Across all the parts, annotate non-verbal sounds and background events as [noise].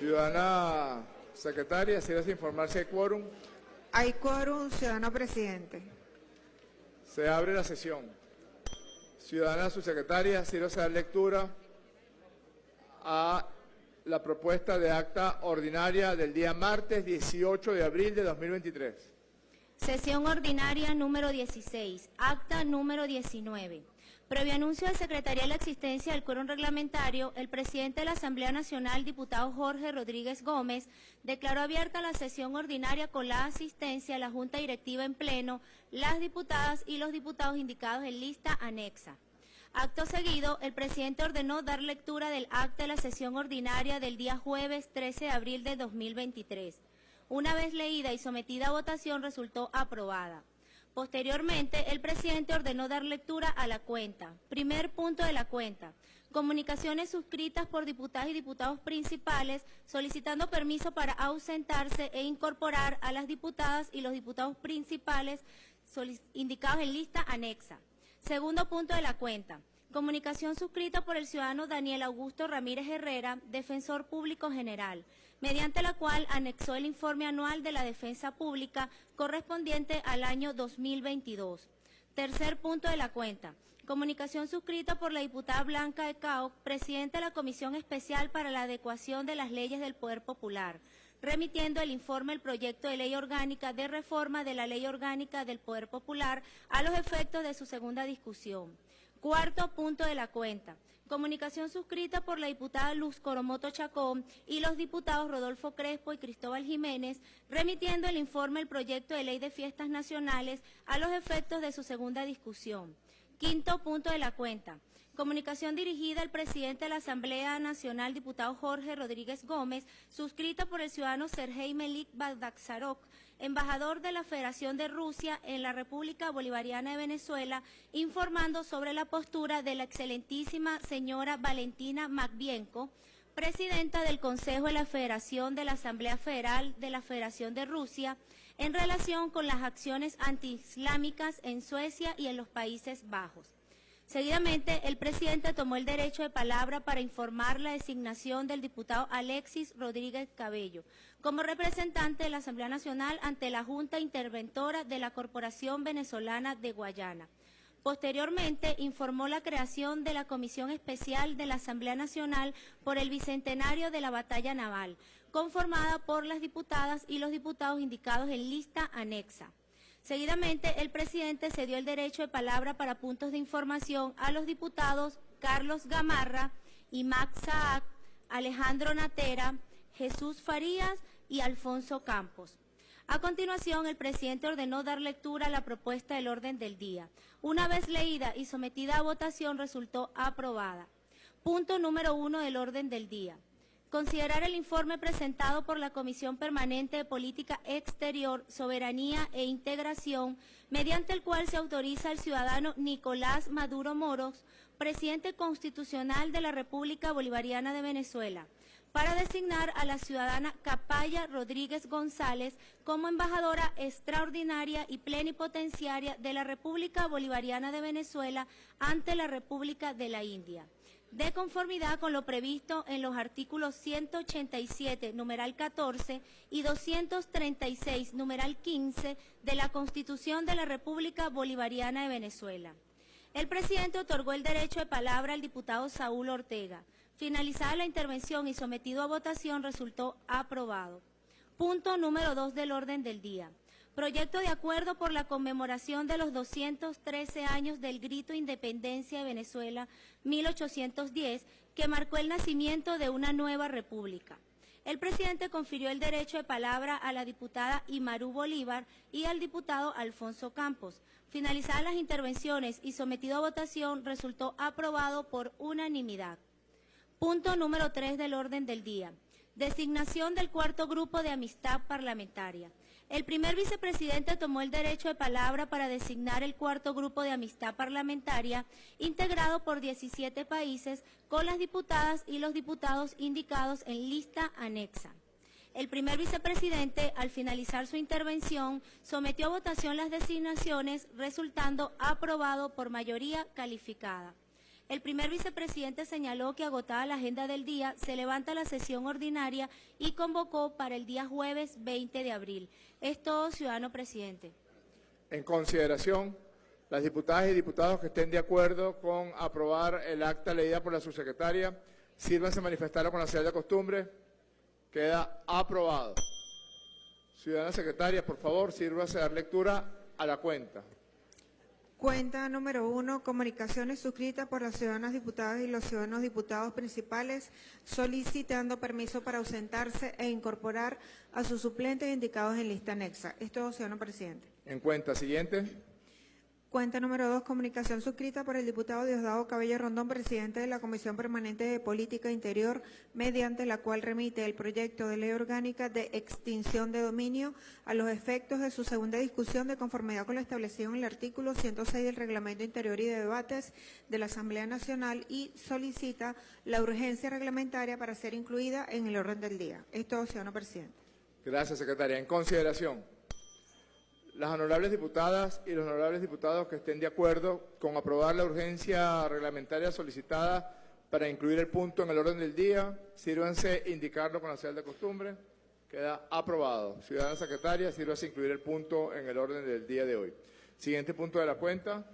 Ciudadana secretaria, si desea informar si hay quórum, Hay quórum, ciudadano presidente. se abre la sesión. Ciudadana subsecretaria, si desea dar lectura a la propuesta de acta ordinaria del día martes 18 de abril de 2023. Sesión ordinaria número 16, acta número 19. Previo anuncio de Secretaría de la existencia del quórum reglamentario, el presidente de la Asamblea Nacional, diputado Jorge Rodríguez Gómez, declaró abierta la sesión ordinaria con la asistencia de la Junta Directiva en pleno, las diputadas y los diputados indicados en lista anexa. Acto seguido, el presidente ordenó dar lectura del acta de la sesión ordinaria del día jueves 13 de abril de 2023. Una vez leída y sometida a votación, resultó aprobada. Posteriormente, el presidente ordenó dar lectura a la cuenta. Primer punto de la cuenta. Comunicaciones suscritas por diputadas y diputados principales solicitando permiso para ausentarse e incorporar a las diputadas y los diputados principales indicados en lista anexa. Segundo punto de la cuenta. Comunicación suscrita por el ciudadano Daniel Augusto Ramírez Herrera, defensor público general, mediante la cual anexó el informe anual de la defensa pública correspondiente al año 2022. Tercer punto de la cuenta. Comunicación suscrita por la diputada Blanca de Cao, presidenta de la Comisión Especial para la Adecuación de las Leyes del Poder Popular, remitiendo el informe el proyecto de ley orgánica de reforma de la Ley Orgánica del Poder Popular a los efectos de su segunda discusión. Cuarto punto de la cuenta. Comunicación suscrita por la diputada Luz Coromoto Chacón y los diputados Rodolfo Crespo y Cristóbal Jiménez, remitiendo el informe el proyecto de ley de fiestas nacionales a los efectos de su segunda discusión. Quinto punto de la cuenta. Comunicación dirigida al presidente de la Asamblea Nacional, diputado Jorge Rodríguez Gómez, suscrita por el ciudadano Sergei Melik Bagdaksarok, embajador de la Federación de Rusia en la República Bolivariana de Venezuela, informando sobre la postura de la excelentísima señora Valentina Matvienko, presidenta del Consejo de la Federación de la Asamblea Federal de la Federación de Rusia, en relación con las acciones antiislámicas en Suecia y en los Países Bajos. Seguidamente, el presidente tomó el derecho de palabra para informar la designación del diputado Alexis Rodríguez Cabello como representante de la Asamblea Nacional ante la Junta Interventora de la Corporación Venezolana de Guayana. Posteriormente, informó la creación de la Comisión Especial de la Asamblea Nacional por el Bicentenario de la Batalla Naval, conformada por las diputadas y los diputados indicados en lista anexa. Seguidamente, el presidente cedió el derecho de palabra para puntos de información a los diputados Carlos Gamarra y Max Alejandro Natera, Jesús Farías y Alfonso Campos. A continuación, el presidente ordenó dar lectura a la propuesta del orden del día. Una vez leída y sometida a votación, resultó aprobada. Punto número uno del orden del día. Considerar el informe presentado por la Comisión Permanente de Política Exterior, Soberanía e Integración, mediante el cual se autoriza al ciudadano Nicolás Maduro Moros, presidente constitucional de la República Bolivariana de Venezuela, para designar a la ciudadana Capaya Rodríguez González como embajadora extraordinaria y plenipotenciaria de la República Bolivariana de Venezuela ante la República de la India de conformidad con lo previsto en los artículos 187, numeral 14 y 236, numeral 15 de la Constitución de la República Bolivariana de Venezuela. El presidente otorgó el derecho de palabra al diputado Saúl Ortega. Finalizada la intervención y sometido a votación, resultó aprobado. Punto número 2 del orden del día. Proyecto de acuerdo por la conmemoración de los 213 años del Grito de Independencia de Venezuela 1810, que marcó el nacimiento de una nueva república. El presidente confirió el derecho de palabra a la diputada Imarú Bolívar y al diputado Alfonso Campos. Finalizadas las intervenciones y sometido a votación, resultó aprobado por unanimidad. Punto número 3 del orden del día. Designación del cuarto grupo de amistad parlamentaria. El primer vicepresidente tomó el derecho de palabra para designar el cuarto grupo de amistad parlamentaria, integrado por 17 países, con las diputadas y los diputados indicados en lista anexa. El primer vicepresidente, al finalizar su intervención, sometió a votación las designaciones, resultando aprobado por mayoría calificada. El primer vicepresidente señaló que agotada la agenda del día, se levanta la sesión ordinaria y convocó para el día jueves 20 de abril. Es todo, ciudadano presidente. En consideración, las diputadas y diputados que estén de acuerdo con aprobar el acta leída por la subsecretaria, sírvanse manifestarlo con la señal de costumbre. Queda aprobado. Ciudadana secretaria, por favor, sírvase a dar lectura a la cuenta. Cuenta número uno, comunicaciones suscritas por las ciudadanas diputadas y los ciudadanos diputados principales solicitando permiso para ausentarse e incorporar a sus suplentes indicados en lista anexa. Es todo, ciudadano presidente. En cuenta siguiente. Cuenta número dos, comunicación suscrita por el diputado Diosdado Cabello Rondón, presidente de la Comisión Permanente de Política Interior, mediante la cual remite el proyecto de ley orgánica de extinción de dominio a los efectos de su segunda discusión de conformidad con lo establecido en el artículo 106 del Reglamento Interior y de Debates de la Asamblea Nacional y solicita la urgencia reglamentaria para ser incluida en el orden del día. Es todo, ciudadano presidente. Gracias, secretaria. En consideración, las honorables diputadas y los honorables diputados que estén de acuerdo con aprobar la urgencia reglamentaria solicitada para incluir el punto en el orden del día, sírvanse indicarlo con la señal de costumbre. Queda aprobado. Ciudadana secretaria, sírvase incluir el punto en el orden del día de hoy. Siguiente punto de la cuenta.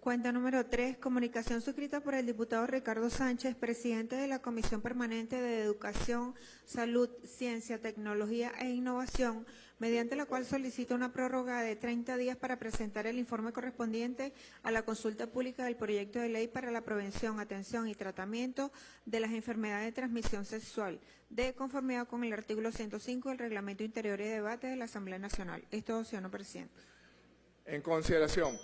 Cuenta número 3, comunicación suscrita por el diputado Ricardo Sánchez, presidente de la Comisión Permanente de Educación, Salud, Ciencia, Tecnología e Innovación, mediante la cual solicita una prórroga de 30 días para presentar el informe correspondiente a la consulta pública del proyecto de ley para la prevención, atención y tratamiento de las enfermedades de transmisión sexual, de conformidad con el artículo 105 del Reglamento Interior y Debate de la Asamblea Nacional. Esto, señor presidente. En consideración,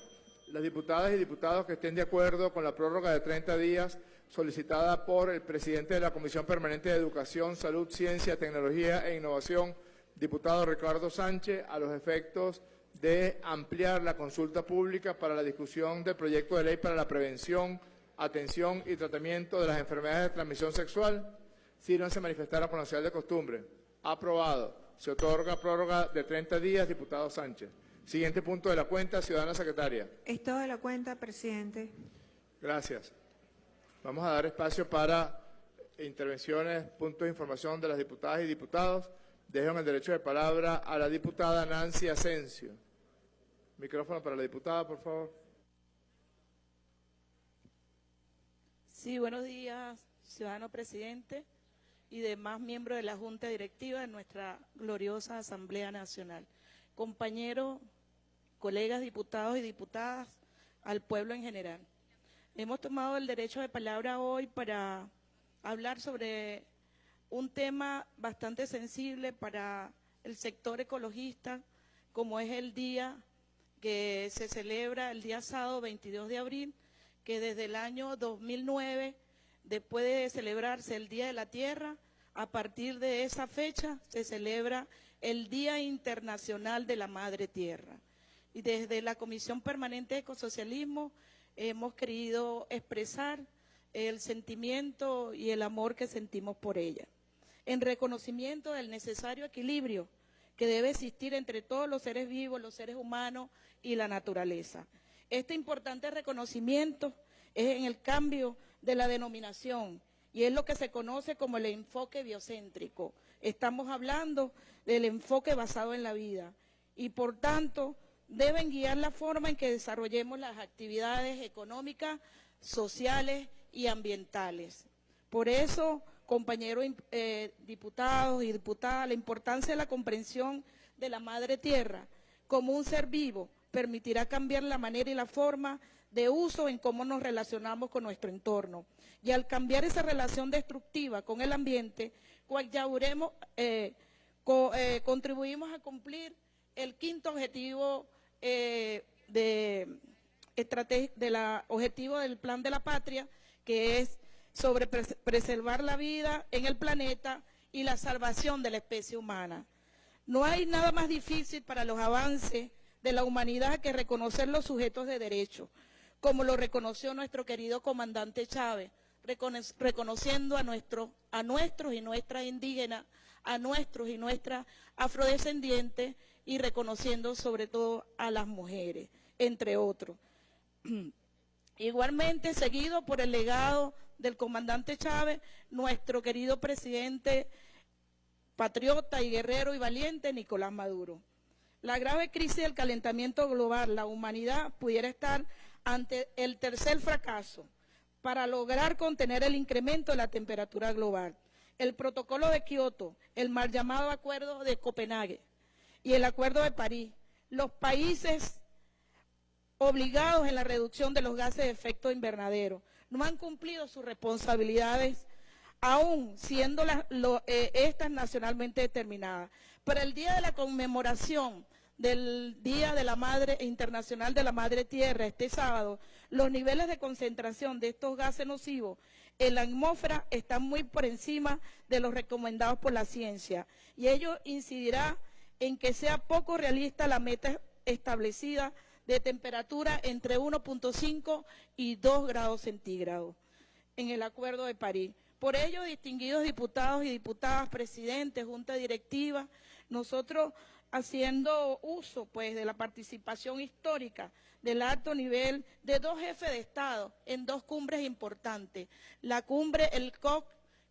las diputadas y diputados que estén de acuerdo con la prórroga de 30 días solicitada por el presidente de la Comisión Permanente de Educación, Salud, Ciencia, Tecnología e Innovación, diputado Ricardo Sánchez, a los efectos de ampliar la consulta pública para la discusión del proyecto de ley para la prevención, atención y tratamiento de las enfermedades de transmisión sexual, sírvanse manifestar a señal de costumbre. Aprobado. Se otorga prórroga de 30 días, diputado Sánchez. Siguiente punto de la cuenta, ciudadana secretaria. Es todo de la cuenta, presidente. Gracias. Vamos a dar espacio para intervenciones, puntos de información de las diputadas y diputados. Dejo el derecho de palabra a la diputada Nancy Asensio. Micrófono para la diputada, por favor. Sí, buenos días, ciudadano presidente y demás miembros de la Junta Directiva de nuestra gloriosa Asamblea Nacional. Compañero colegas diputados y diputadas, al pueblo en general. Hemos tomado el derecho de palabra hoy para hablar sobre un tema bastante sensible para el sector ecologista, como es el día que se celebra el día sábado 22 de abril, que desde el año 2009, después de celebrarse el Día de la Tierra, a partir de esa fecha se celebra el Día Internacional de la Madre Tierra. Y desde la Comisión Permanente de Ecosocialismo hemos querido expresar el sentimiento y el amor que sentimos por ella, en reconocimiento del necesario equilibrio que debe existir entre todos los seres vivos, los seres humanos y la naturaleza. Este importante reconocimiento es en el cambio de la denominación y es lo que se conoce como el enfoque biocéntrico. Estamos hablando del enfoque basado en la vida y por tanto deben guiar la forma en que desarrollemos las actividades económicas, sociales y ambientales. Por eso, compañeros eh, diputados y diputadas, la importancia de la comprensión de la madre tierra como un ser vivo permitirá cambiar la manera y la forma de uso en cómo nos relacionamos con nuestro entorno. Y al cambiar esa relación destructiva con el ambiente, ya eh, eh, contribuimos a cumplir el quinto objetivo eh, de, la objetivo del plan de la patria, que es sobre preservar la vida en el planeta y la salvación de la especie humana. No hay nada más difícil para los avances de la humanidad que reconocer los sujetos de derecho, como lo reconoció nuestro querido comandante Chávez, reconociendo a, nuestro, a nuestros y nuestras indígenas, a nuestros y nuestras afrodescendientes y reconociendo sobre todo a las mujeres, entre otros. [clears throat] Igualmente seguido por el legado del comandante Chávez, nuestro querido presidente patriota y guerrero y valiente Nicolás Maduro. La grave crisis del calentamiento global, la humanidad pudiera estar ante el tercer fracaso para lograr contener el incremento de la temperatura global. El protocolo de Kioto, el mal llamado Acuerdo de Copenhague y el Acuerdo de París, los países obligados en la reducción de los gases de efecto invernadero no han cumplido sus responsabilidades aún siendo eh, estas nacionalmente determinadas. Para el día de la conmemoración del Día de la Madre Internacional de la Madre Tierra, este sábado, los niveles de concentración de estos gases nocivos en la atmósfera están muy por encima de los recomendados por la ciencia y ello incidirá en que sea poco realista la meta establecida de temperatura entre 1.5 y 2 grados centígrados en el Acuerdo de París. Por ello, distinguidos diputados y diputadas, presidentes, junta directiva, nosotros haciendo uso pues de la participación histórica del alto nivel de dos jefes de Estado en dos cumbres importantes. La cumbre, el COP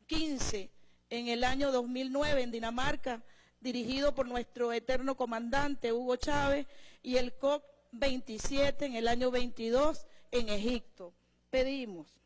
15 en el año 2009 en Dinamarca, dirigido por nuestro eterno comandante Hugo Chávez, y el COP 27 en el año 22 en Egipto. Pedimos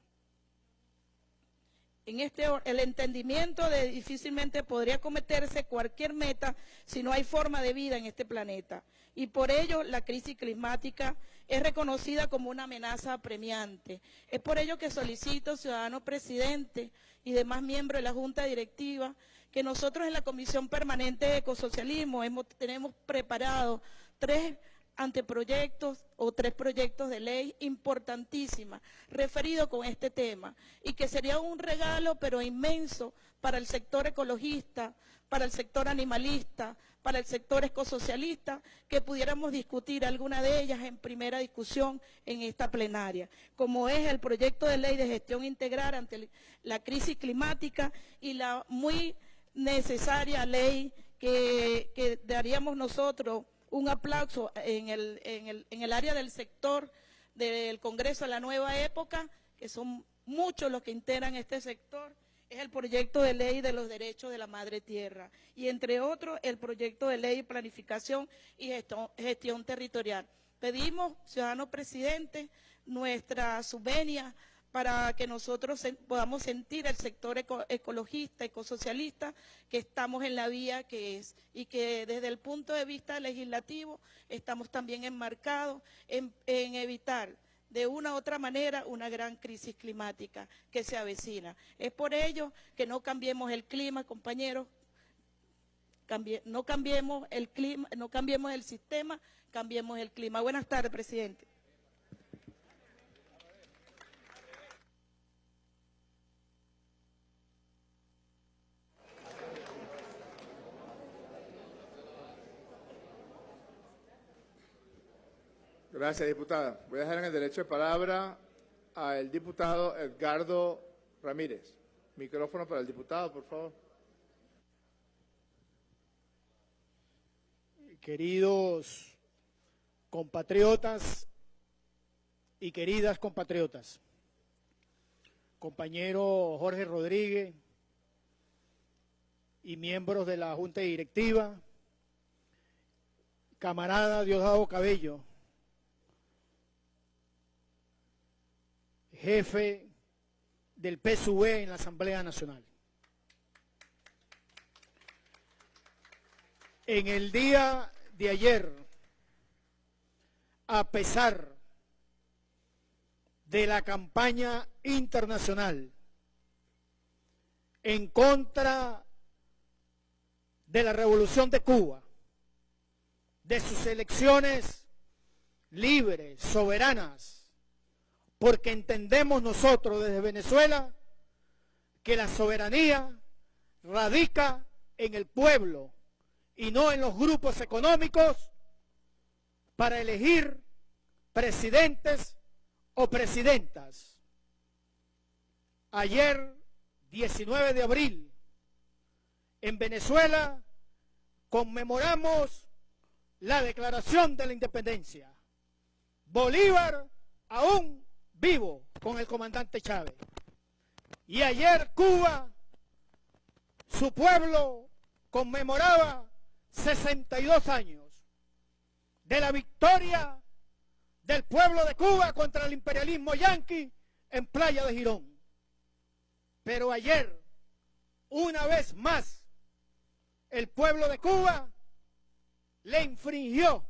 en este el entendimiento de difícilmente podría cometerse cualquier meta si no hay forma de vida en este planeta. Y por ello la crisis climática es reconocida como una amenaza apremiante. Es por ello que solicito, ciudadano presidente y demás miembros de la Junta Directiva, que nosotros en la Comisión Permanente de Ecosocialismo hemos, tenemos preparado tres anteproyectos o tres proyectos de ley importantísimas referidos con este tema y que sería un regalo pero inmenso para el sector ecologista, para el sector animalista, para el sector ecosocialista, que pudiéramos discutir alguna de ellas en primera discusión en esta plenaria, como es el proyecto de ley de gestión integral ante la crisis climática y la muy necesaria ley que daríamos nosotros un aplauso en el, en, el, en el área del sector del Congreso de la Nueva Época, que son muchos los que integran este sector, es el proyecto de ley de los derechos de la madre tierra y entre otros el proyecto de ley de planificación y gestión, gestión territorial. Pedimos, ciudadano presidente, nuestra subvenia para que nosotros podamos sentir el sector ecologista, ecosocialista, que estamos en la vía que es y que desde el punto de vista legislativo estamos también enmarcados en, evitar de una u otra manera una gran crisis climática que se avecina. Es por ello que no cambiemos el clima, compañeros, no cambiemos el clima, no cambiemos el sistema, cambiemos el clima. Buenas tardes, presidente. Gracias, diputada. Voy a dejar en el derecho de palabra al diputado Edgardo Ramírez. Micrófono para el diputado, por favor. Queridos compatriotas y queridas compatriotas, compañero Jorge Rodríguez y miembros de la Junta Directiva, camarada Diosdado Cabello, jefe del PSUV en la Asamblea Nacional. En el día de ayer, a pesar de la campaña internacional en contra de la revolución de Cuba, de sus elecciones libres, soberanas, porque entendemos nosotros desde Venezuela que la soberanía radica en el pueblo y no en los grupos económicos para elegir presidentes o presidentas. Ayer, 19 de abril, en Venezuela conmemoramos la declaración de la independencia. Bolívar aún vivo con el comandante Chávez. Y ayer Cuba, su pueblo conmemoraba 62 años de la victoria del pueblo de Cuba contra el imperialismo yanqui en Playa de Girón. Pero ayer, una vez más, el pueblo de Cuba le infringió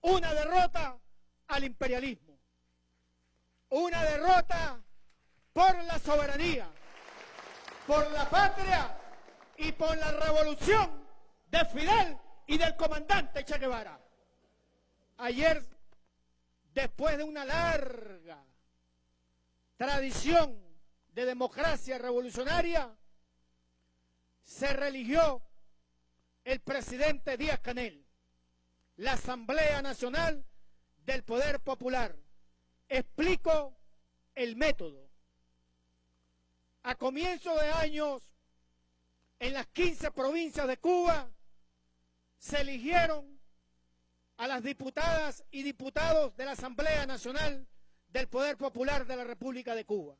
una derrota al imperialismo, una derrota por la soberanía, por la patria y por la revolución de Fidel y del comandante Che Guevara. Ayer, después de una larga tradición de democracia revolucionaria, se religió el presidente Díaz Canel, la Asamblea Nacional del Poder Popular. Explico el método. A comienzos de años, en las 15 provincias de Cuba, se eligieron a las diputadas y diputados de la Asamblea Nacional del Poder Popular de la República de Cuba.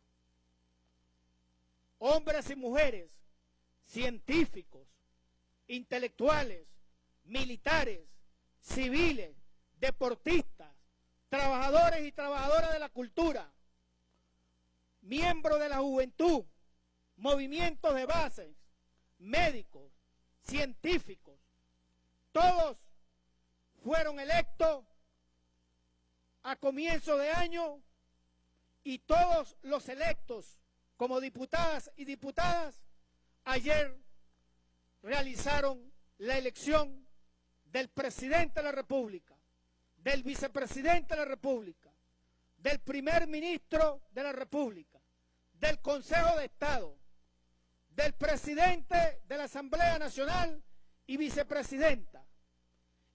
Hombres y mujeres, científicos, intelectuales, militares, civiles, deportistas, trabajadores y trabajadoras de la cultura, miembros de la juventud, movimientos de bases, médicos, científicos, todos fueron electos a comienzo de año y todos los electos como diputadas y diputadas ayer realizaron la elección del presidente de la República, del vicepresidente de la República, del primer ministro de la República, del Consejo de Estado, del presidente de la Asamblea Nacional y vicepresidenta.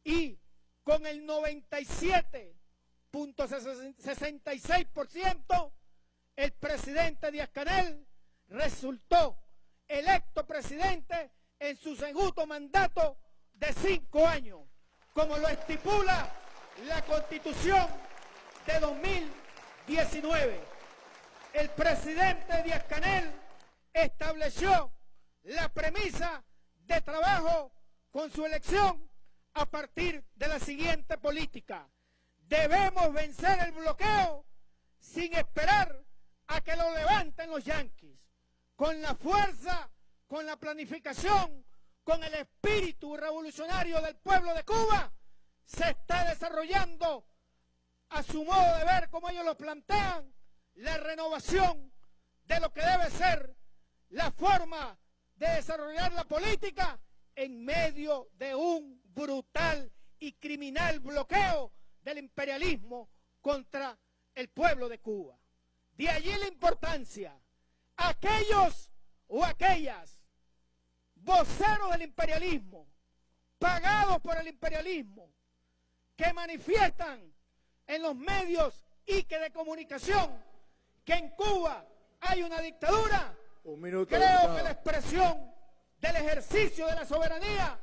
Y con el 97.66%, el presidente Díaz Canel resultó electo presidente en su segundo mandato de cinco años, como lo estipula la Constitución de 2019. El presidente Díaz Canel estableció la premisa de trabajo con su elección a partir de la siguiente política. Debemos vencer el bloqueo sin esperar a que lo levanten los yanquis, con la fuerza, con la planificación, con el espíritu revolucionario del pueblo de Cuba, se está desarrollando a su modo de ver, como ellos lo plantean, la renovación de lo que debe ser la forma de desarrollar la política en medio de un brutal y criminal bloqueo del imperialismo contra el pueblo de Cuba. De allí la importancia. Aquellos o aquellas voceros del imperialismo, pagados por el imperialismo, que manifiestan en los medios y que de comunicación que en Cuba hay una dictadura, Un minuto, creo diputado. que la expresión del ejercicio de la soberanía,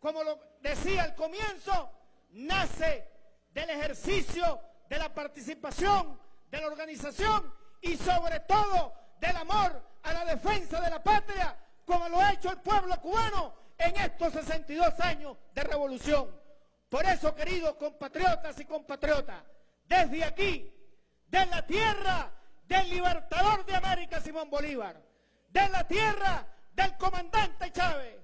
como lo decía al comienzo, nace del ejercicio de la participación, de la organización y sobre todo del amor a la defensa de la patria, como lo ha hecho el pueblo cubano en estos 62 años de revolución. Por eso, queridos compatriotas y compatriotas, desde aquí, de la tierra del libertador de América, Simón Bolívar, de la tierra del comandante Chávez,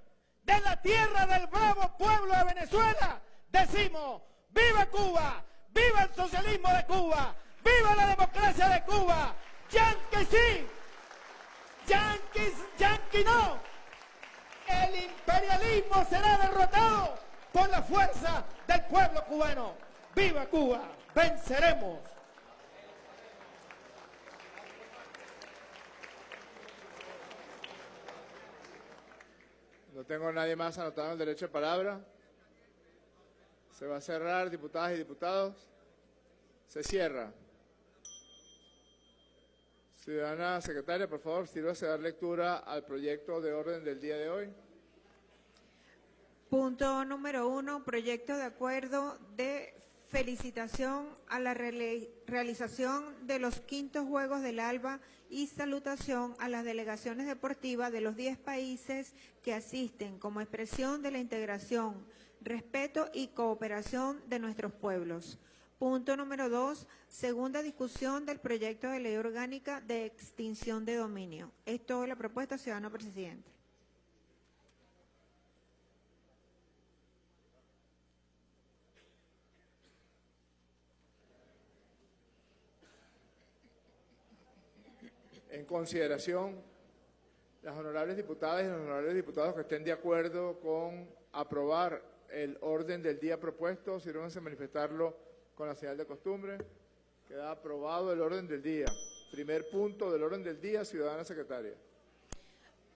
de la tierra del bravo pueblo de Venezuela, decimos, viva Cuba, viva el socialismo de Cuba, viva la democracia de Cuba, Yankee sí, Yankees, Yankee no. El imperialismo será derrotado por la fuerza del pueblo cubano. ¡Viva Cuba! ¡Venceremos! No tengo nadie más anotado el derecho de palabra. Se va a cerrar, diputadas y diputados. Se cierra. Ciudadana secretaria, por favor, sírvase a dar lectura al proyecto de orden del día de hoy. Punto número uno, proyecto de acuerdo de felicitación a la reali- realización de los quintos Juegos del Alba y salutación a las delegaciones deportivas de los 10 países que asisten como expresión de la integración, respeto y cooperación de nuestros pueblos. Punto número dos, segunda discusión del proyecto de ley orgánica de extinción de dominio. Es toda la propuesta, ciudadano presidente. En consideración, las honorables diputadas y los honorables diputados que estén de acuerdo con aprobar el orden del día propuesto, sírvanse a manifestarlo con la señal de costumbre. Queda aprobado el orden del día. Primer punto del orden del día, ciudadana secretaria.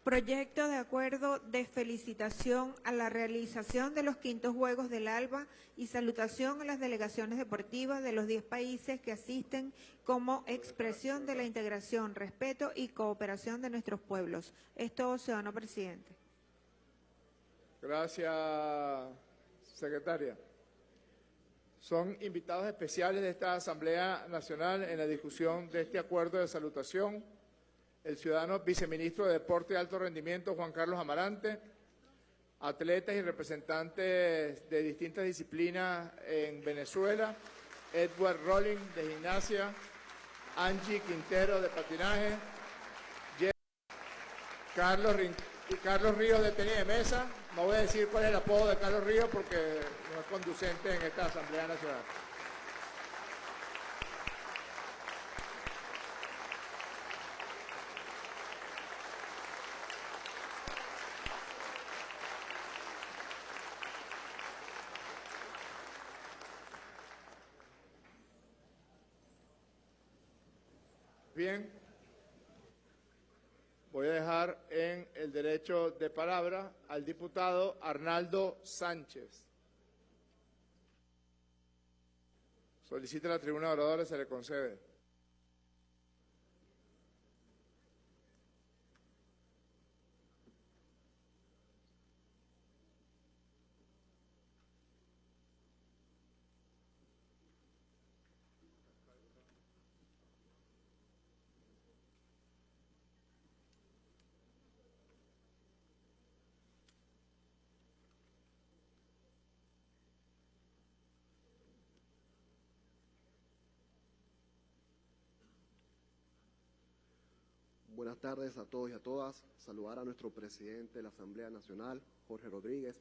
Proyecto de acuerdo de felicitación a la realización de los quintos Juegos del Alba y salutación a las delegaciones deportivas de los 10 países que asisten como expresión de la integración, respeto y cooperación de nuestros pueblos. Es todo, ciudadano presidente. Gracias, secretaria. Son invitados especiales de esta Asamblea Nacional en la discusión de este acuerdo de salutación el ciudadano viceministro de Deporte y Alto Rendimiento, Juan Carlos Amarante, atletas y representantes de distintas disciplinas en Venezuela, Edward Rolling de gimnasia, Angie Quintero de patinaje, Carlos, Carlos Ríos de tenis de mesa. No voy a decir cuál es el apodo de Carlos Ríos porque no es conducente en esta Asamblea Nacional. Bien. Voy a dejar en el derecho de palabra al diputado Arnaldo Sánchez. Solicita la tribuna de oradores, se le concede. Buenas tardes a todos y a todas. Saludar a nuestro presidente de la Asamblea Nacional, Jorge Rodríguez.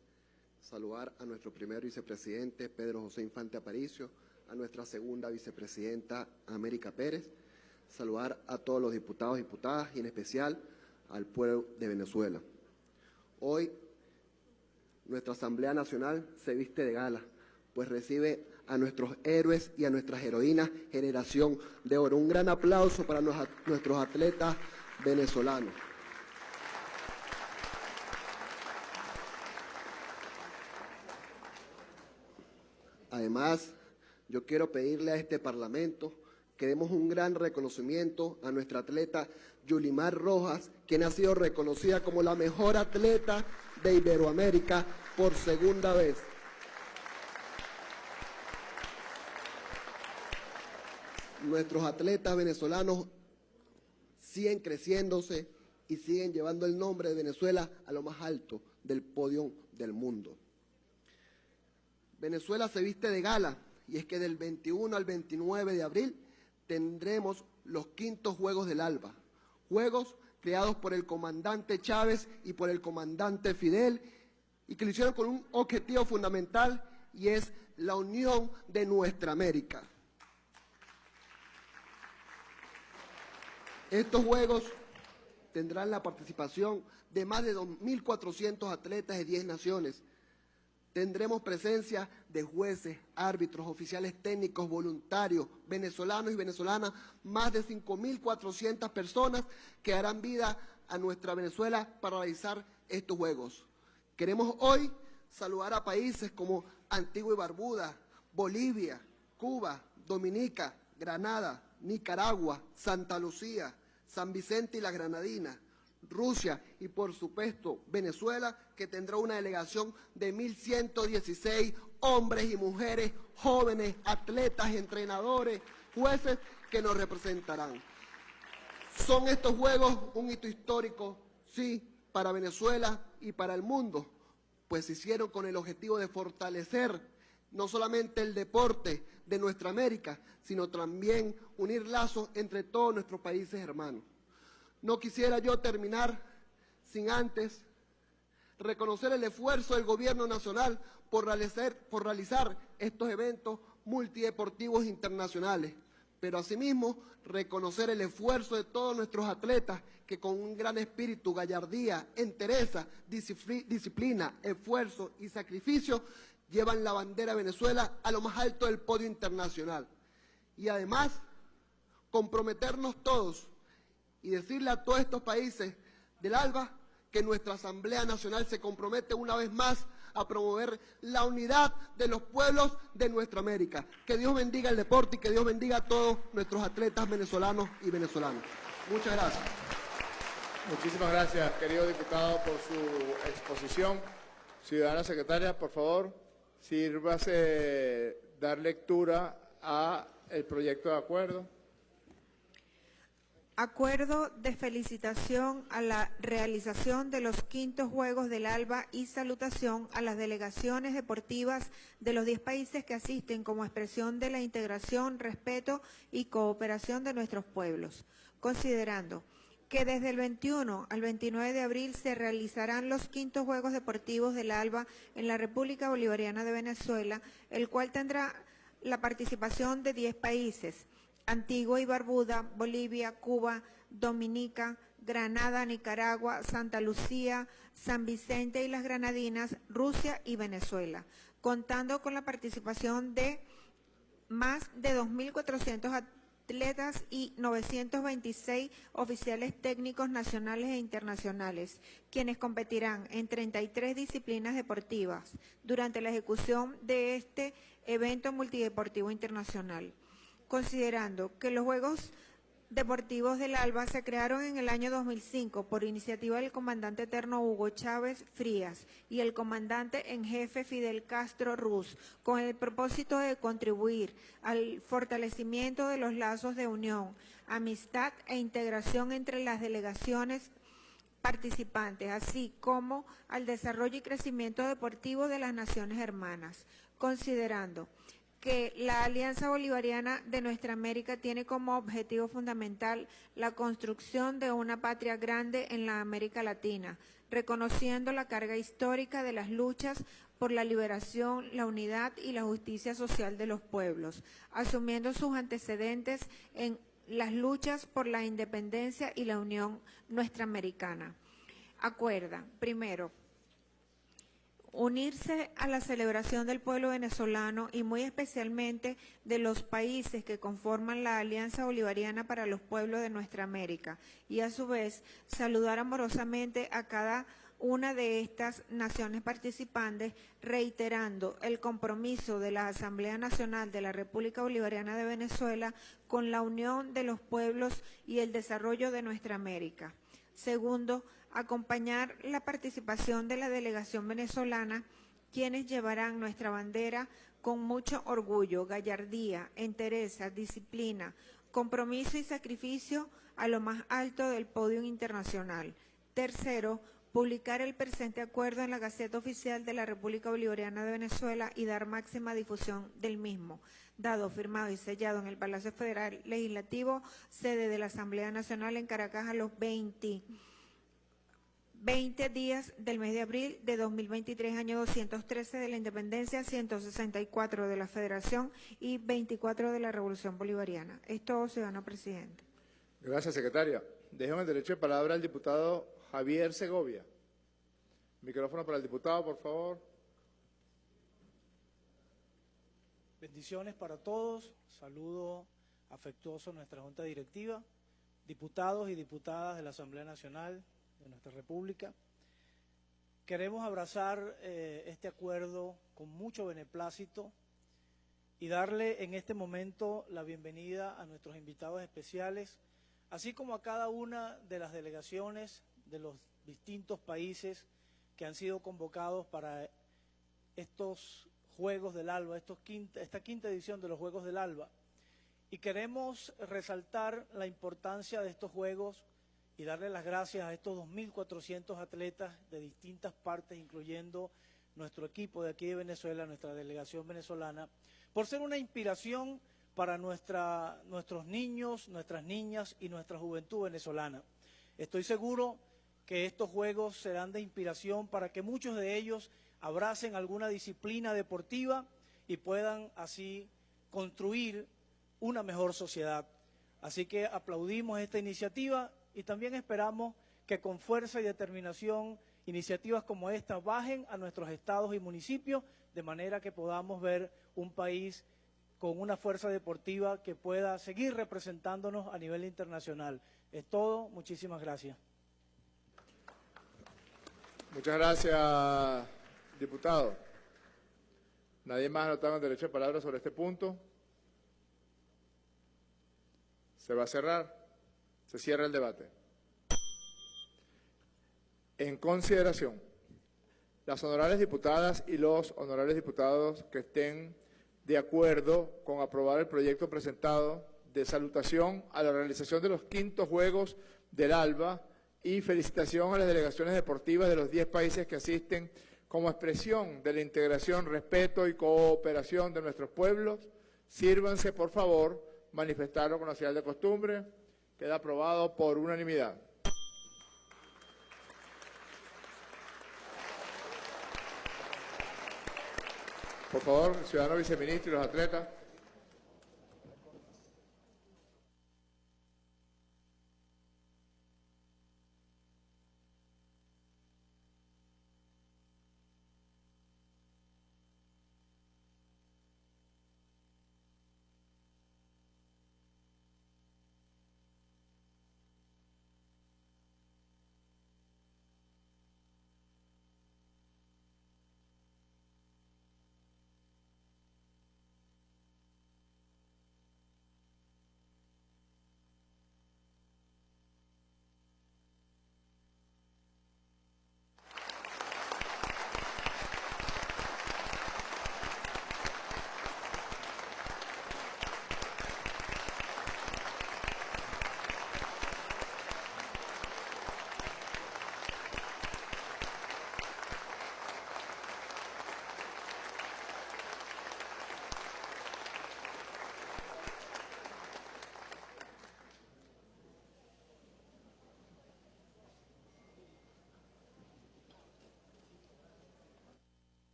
Saludar a nuestro primer vicepresidente, Pedro José Infante Aparicio. A nuestra segunda vicepresidenta, América Pérez. Saludar a todos los diputados y diputadas y en especial al pueblo de Venezuela. Hoy nuestra Asamblea Nacional se viste de gala, pues recibe a nuestros héroes y a nuestras heroínas generación de oro. Un gran aplauso para nuestros atletas venezolanos. Además, yo quiero pedirle a este Parlamento que demos un gran reconocimiento a nuestra atleta Yulimar Rojas, quien ha sido reconocida como la mejor atleta de Iberoamérica por segunda vez. Nuestros atletas venezolanos siguen creciéndose y siguen llevando el nombre de Venezuela a lo más alto del podio del mundo. Venezuela se viste de gala y es que del 21 al 29 de abril tendremos los quintos Juegos del Alba. Juegos creados por el comandante Chávez y por el comandante Fidel y que lo hicieron con un objetivo fundamental y es la unión de nuestra América. Estos Juegos tendrán la participación de más de 2.400 atletas de 10 naciones. Tendremos presencia de jueces, árbitros, oficiales técnicos, voluntarios, venezolanos y venezolanas, más de 5.400 personas que darán vida a nuestra Venezuela para realizar estos Juegos. Queremos hoy saludar a países como Antigua y Barbuda, Bolivia, Cuba, Dominica, Granada, Nicaragua, Santa Lucía, San Vicente y las Granadinas, Rusia y por supuesto Venezuela, que tendrá una delegación de 1.116 hombres y mujeres, jóvenes, atletas, entrenadores, jueces que nos representarán. ¿Son estos Juegos un hito histórico? Sí, para Venezuela y para el mundo, pues se hicieron con el objetivo de fortalecer no solamente el deporte de nuestra América, sino también unir lazos entre todos nuestros países hermanos. No quisiera yo terminar sin antes reconocer el esfuerzo del Gobierno Nacional por realizar, realizar estos eventos multideportivos internacionales, pero asimismo reconocer el esfuerzo de todos nuestros atletas que con un gran espíritu, gallardía, entereza, disciplina, esfuerzo y sacrificio llevan la bandera de Venezuela a lo más alto del podio internacional. Y además, comprometernos todos y decirle a todos estos países del ALBA que nuestra Asamblea Nacional se compromete una vez más a promover la unidad de los pueblos de nuestra América. Que Dios bendiga el deporte y que Dios bendiga a todos nuestros atletas venezolanos y venezolanos. Muchas gracias. Muchísimas gracias, querido diputado, por su exposición. Ciudadana secretaria, por favor, sírvase dar lectura a el proyecto de acuerdo. Acuerdo de felicitación a la realización de los quintos Juegos del ALBA y salutación a las delegaciones deportivas de los 10 países que asisten como expresión de la integración, respeto y cooperación de nuestros pueblos. Considerando que desde el 21 al 29 de abril se realizarán los quintos Juegos Deportivos del ALBA en la República Bolivariana de Venezuela, el cual tendrá la participación de 10 países, Antigua y Barbuda, Bolivia, Cuba, Dominica, Granada, Nicaragua, Santa Lucía, San Vicente y las Granadinas, Rusia y Venezuela, contando con la participación de más de 2.400 atletas y 926 oficiales técnicos nacionales e internacionales, quienes competirán en 33 disciplinas deportivas durante la ejecución de este evento multideportivo internacional. Considerando que los Juegos Deportivos del ALBA se crearon en el año 2005 por iniciativa del comandante eterno Hugo Chávez Frías y el comandante en jefe Fidel Castro Ruz, con el propósito de contribuir al fortalecimiento de los lazos de unión, amistad e integración entre las delegaciones participantes, así como al desarrollo y crecimiento deportivo de las naciones hermanas, considerando que la Alianza Bolivariana de Nuestra América tiene como objetivo fundamental la construcción de una patria grande en la América Latina, reconociendo la carga histórica de las luchas por la liberación, la unidad y la justicia social de los pueblos, asumiendo sus antecedentes en las luchas por la independencia y la unión nuestra americana. Acuerda, primero, unirse a la celebración del pueblo venezolano y muy especialmente de los países que conforman la Alianza Bolivariana para los Pueblos de Nuestra América y a su vez saludar amorosamente a cada una de estas naciones participantes, reiterando el compromiso de la Asamblea Nacional de la República Bolivariana de Venezuela con la unión de los pueblos y el desarrollo de nuestra América. Segundo, acompañar la participación de la delegación venezolana, quienes llevarán nuestra bandera con mucho orgullo, gallardía, entereza, disciplina, compromiso y sacrificio a lo más alto del podio internacional. Tercero, publicar el presente acuerdo en la Gaceta Oficial de la República Bolivariana de Venezuela y dar máxima difusión del mismo, dado, firmado y sellado en el Palacio Federal Legislativo, sede de la Asamblea Nacional en Caracas a los 20 20 días del mes de abril de 2023, año 213 de la independencia, 164 de la federación y 24 de la revolución bolivariana. Es todo, ciudadano presidente. Gracias, secretaria. Dejo el derecho de palabra al diputado Javier Segovia. Micrófono para el diputado, por favor. Bendiciones para todos. Saludo afectuoso a nuestra Junta Directiva, diputados y diputadas de la Asamblea Nacional, de nuestra República. Queremos abrazar eh, este acuerdo con mucho beneplácito y darle en este momento la bienvenida a nuestros invitados especiales, así como a cada una de las delegaciones de los distintos países que han sido convocados para estos Juegos del Alba, esta quinta edición de los Juegos del Alba. Y queremos resaltar la importancia de estos Juegos y darle las gracias a estos 2.400 atletas de distintas partes, incluyendo nuestro equipo de aquí de Venezuela, nuestra delegación venezolana, por ser una inspiración para nuestra, nuestros niños, nuestras niñas y nuestra juventud venezolana. Estoy seguro que estos Juegos serán de inspiración para que muchos de ellos abracen alguna disciplina deportiva y puedan así construir una mejor sociedad. Así que aplaudimos esta iniciativa y también esperamos que con fuerza y determinación iniciativas como esta bajen a nuestros estados y municipios de manera que podamos ver un país con una fuerza deportiva que pueda seguir representándonos a nivel internacional. Es todo, muchísimas gracias. Muchas gracias, diputado. Nadie más anotado en derecho de palabra sobre este punto. Se va a cerrar. Se cierra el debate. En consideración, las honorables diputadas y los honorables diputados que estén de acuerdo con aprobar el proyecto presentado de salutación a la realización de los quintos Juegos del ALBA y felicitación a las delegaciones deportivas de los 10 países que asisten como expresión de la integración, respeto y cooperación de nuestros pueblos. Sírvanse, por favor, manifestarlo con la señal de costumbre. Queda aprobado por unanimidad. Por favor, ciudadano viceministro y los atletas.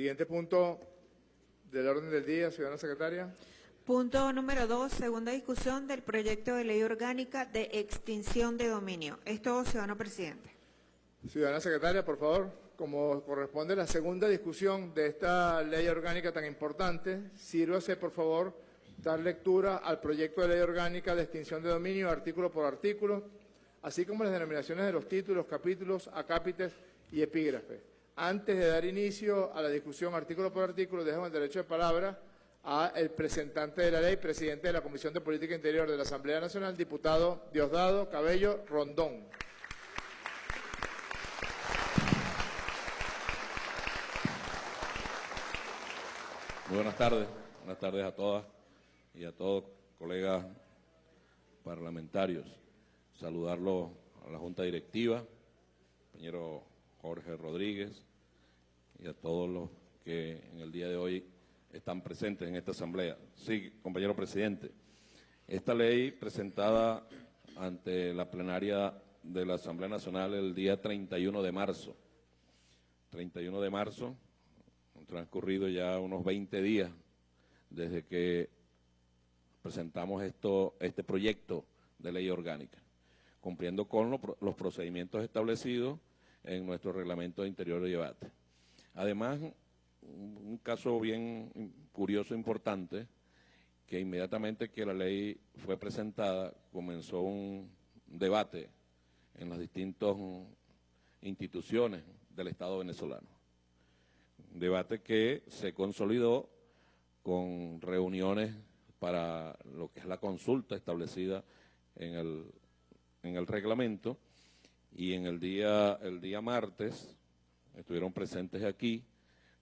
Siguiente punto del orden del día, ciudadana secretaria. Punto número dos, segunda discusión del proyecto de ley orgánica de extinción de dominio. Esto, ciudadano presidente. Ciudadana secretaria, por favor, como corresponde la segunda discusión de esta ley orgánica tan importante, sírvase, por favor, dar lectura al proyecto de ley orgánica de extinción de dominio artículo por artículo, así como las denominaciones de los títulos, capítulos, acápites y epígrafes. Antes de dar inicio a la discusión artículo por artículo, dejo el derecho de palabra a el presentante de la ley, presidente de la Comisión de Política Interior de la Asamblea Nacional, diputado Diosdado Cabello Rondón. Muy buenas tardes, buenas tardes a todas y a todos colegas parlamentarios. Saludarlo a la Junta Directiva, compañero Jorge Rodríguez, y a todos los que en el día de hoy están presentes en esta asamblea. Sí, compañero presidente, esta ley presentada ante la plenaria de la Asamblea Nacional el día 31 de marzo, 31 de marzo, han transcurrido ya unos 20 días desde que presentamos esto, este proyecto de ley orgánica, cumpliendo con los procedimientos establecidos en nuestro reglamento de interior de debate. Además, un caso bien curioso, importante, que inmediatamente que la ley fue presentada, comenzó un debate en los distintos instituciones del Estado venezolano. Debate que se consolidó con reuniones para lo que es la consulta establecida en el, en el reglamento y en el día, el día martes estuvieron presentes aquí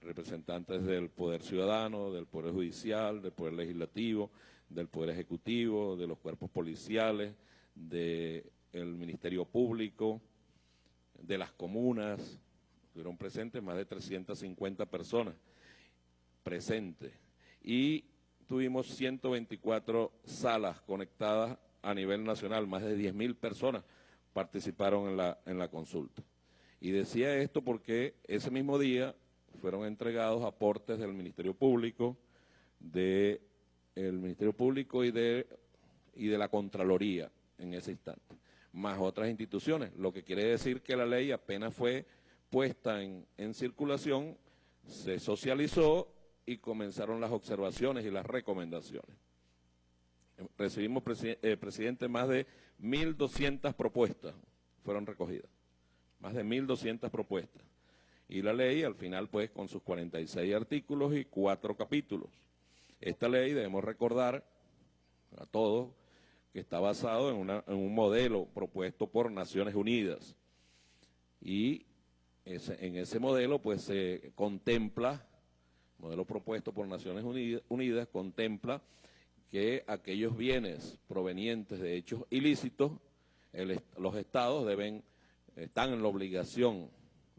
representantes del Poder Ciudadano, del Poder Judicial, del Poder Legislativo, del Poder Ejecutivo, de los cuerpos policiales, del Ministerio Público, de las comunas, estuvieron presentes más de 350 personas presentes. Y tuvimos 124 salas conectadas a nivel nacional, más de 10.000 personas participaron en la, en la consulta. Y decía esto porque ese mismo día fueron entregados aportes del Ministerio Público, del Ministerio Público y de, la Contraloría en ese instante, más otras instituciones, lo que quiere decir que la ley apenas fue puesta en, en circulación, se socializó y comenzaron las observaciones y las recomendaciones. Recibimos, eh, presidente, más de 1.200 propuestas fueron recogidas, más de 1.200 propuestas. Y la ley, al final, pues, con sus 46 artículos y cuatro capítulos. Esta ley, debemos recordar a todos, que está basado en, un modelo propuesto por Naciones Unidas. Y en ese modelo, pues, se contempla, modelo propuesto por Naciones Unidas, contempla que aquellos bienes provenientes de hechos ilícitos, los estados deben, están en la obligación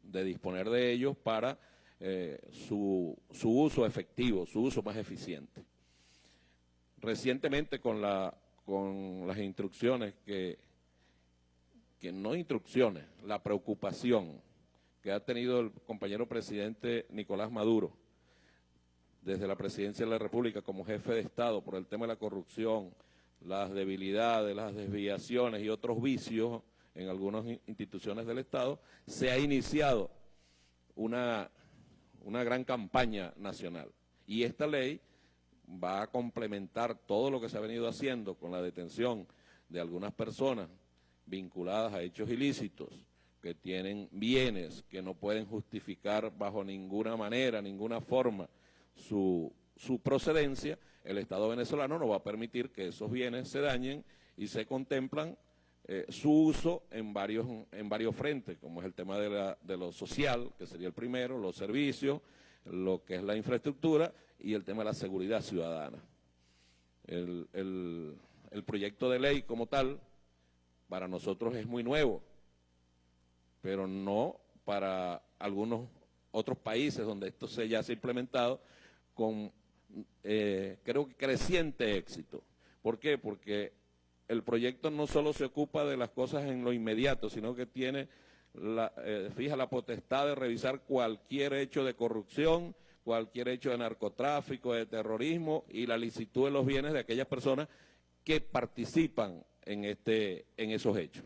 de disponer de ellos para eh, su, uso efectivo, su uso más eficiente. Recientemente con, la, con las instrucciones que, que no instrucciones, la preocupación que ha tenido el compañero presidente Nicolás Maduro desde la presidencia de la República como jefe de Estado por el tema de la corrupción, las debilidades, las desviaciones y otros vicios en algunas instituciones del Estado, se ha iniciado una, una gran campaña nacional. Y esta ley va a complementar todo lo que se ha venido haciendo con la detención de algunas personas vinculadas a hechos ilícitos, que tienen bienes que no pueden justificar bajo ninguna manera, ninguna forma su, su procedencia, el Estado venezolano no va a permitir que esos bienes se dañen y se contemplan eh, su uso en varios, en varios frentes, como es el tema de, la, de lo social, que sería el primero, los servicios, lo que es la infraestructura y el tema de la seguridad ciudadana. El, el, proyecto de ley como tal, para nosotros es muy nuevo, pero no para algunos otros países donde esto se ya se ha implementado con, eh, creo que creciente éxito. ¿Por qué? Porque el proyecto no solo se ocupa de las cosas en lo inmediato, sino que tiene, la, eh, fija la potestad de revisar cualquier hecho de corrupción, cualquier hecho de narcotráfico, de terrorismo y la licitud de los bienes de aquellas personas que participan en, este, en esos hechos.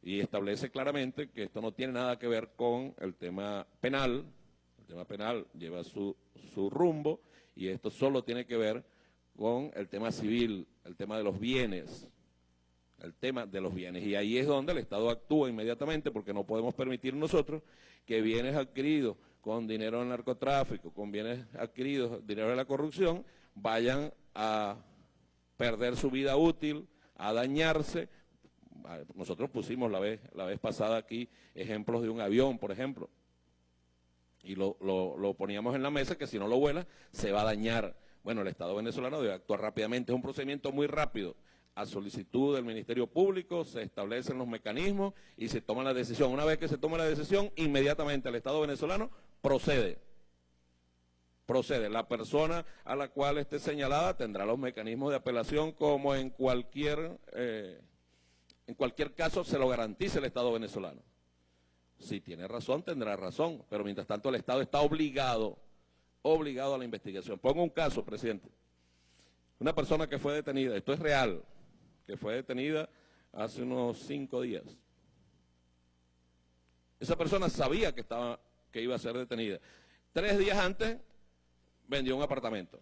Y establece claramente que esto no tiene nada que ver con el tema penal, el tema penal lleva su, su rumbo y esto solo tiene que ver con el tema civil, el tema de los bienes, el tema de los bienes. Y ahí es donde el Estado actúa inmediatamente porque no podemos permitir nosotros que bienes adquiridos con dinero del narcotráfico, con bienes adquiridos, dinero de la corrupción, vayan a perder su vida útil, a dañarse. Nosotros pusimos la vez, la vez pasada aquí ejemplos de un avión, por ejemplo, y lo, lo poníamos en la mesa que si no lo vuela se va a dañar bueno, el Estado venezolano debe actuar rápidamente. Es un procedimiento muy rápido. A solicitud del Ministerio Público se establecen los mecanismos y se toma la decisión. Una vez que se toma la decisión, inmediatamente el Estado venezolano procede. Procede. La persona a la cual esté señalada tendrá los mecanismos de apelación como en cualquier, eh, en cualquier caso se lo garantice el Estado venezolano. Si tiene razón, tendrá razón, pero mientras tanto el Estado está obligado obligado a la investigación. Pongo un caso, presidente. Una persona que fue detenida, esto es real, que fue detenida hace unos cinco días. Esa persona sabía que, estaba, que iba a ser detenida. Tres días antes vendió un apartamento.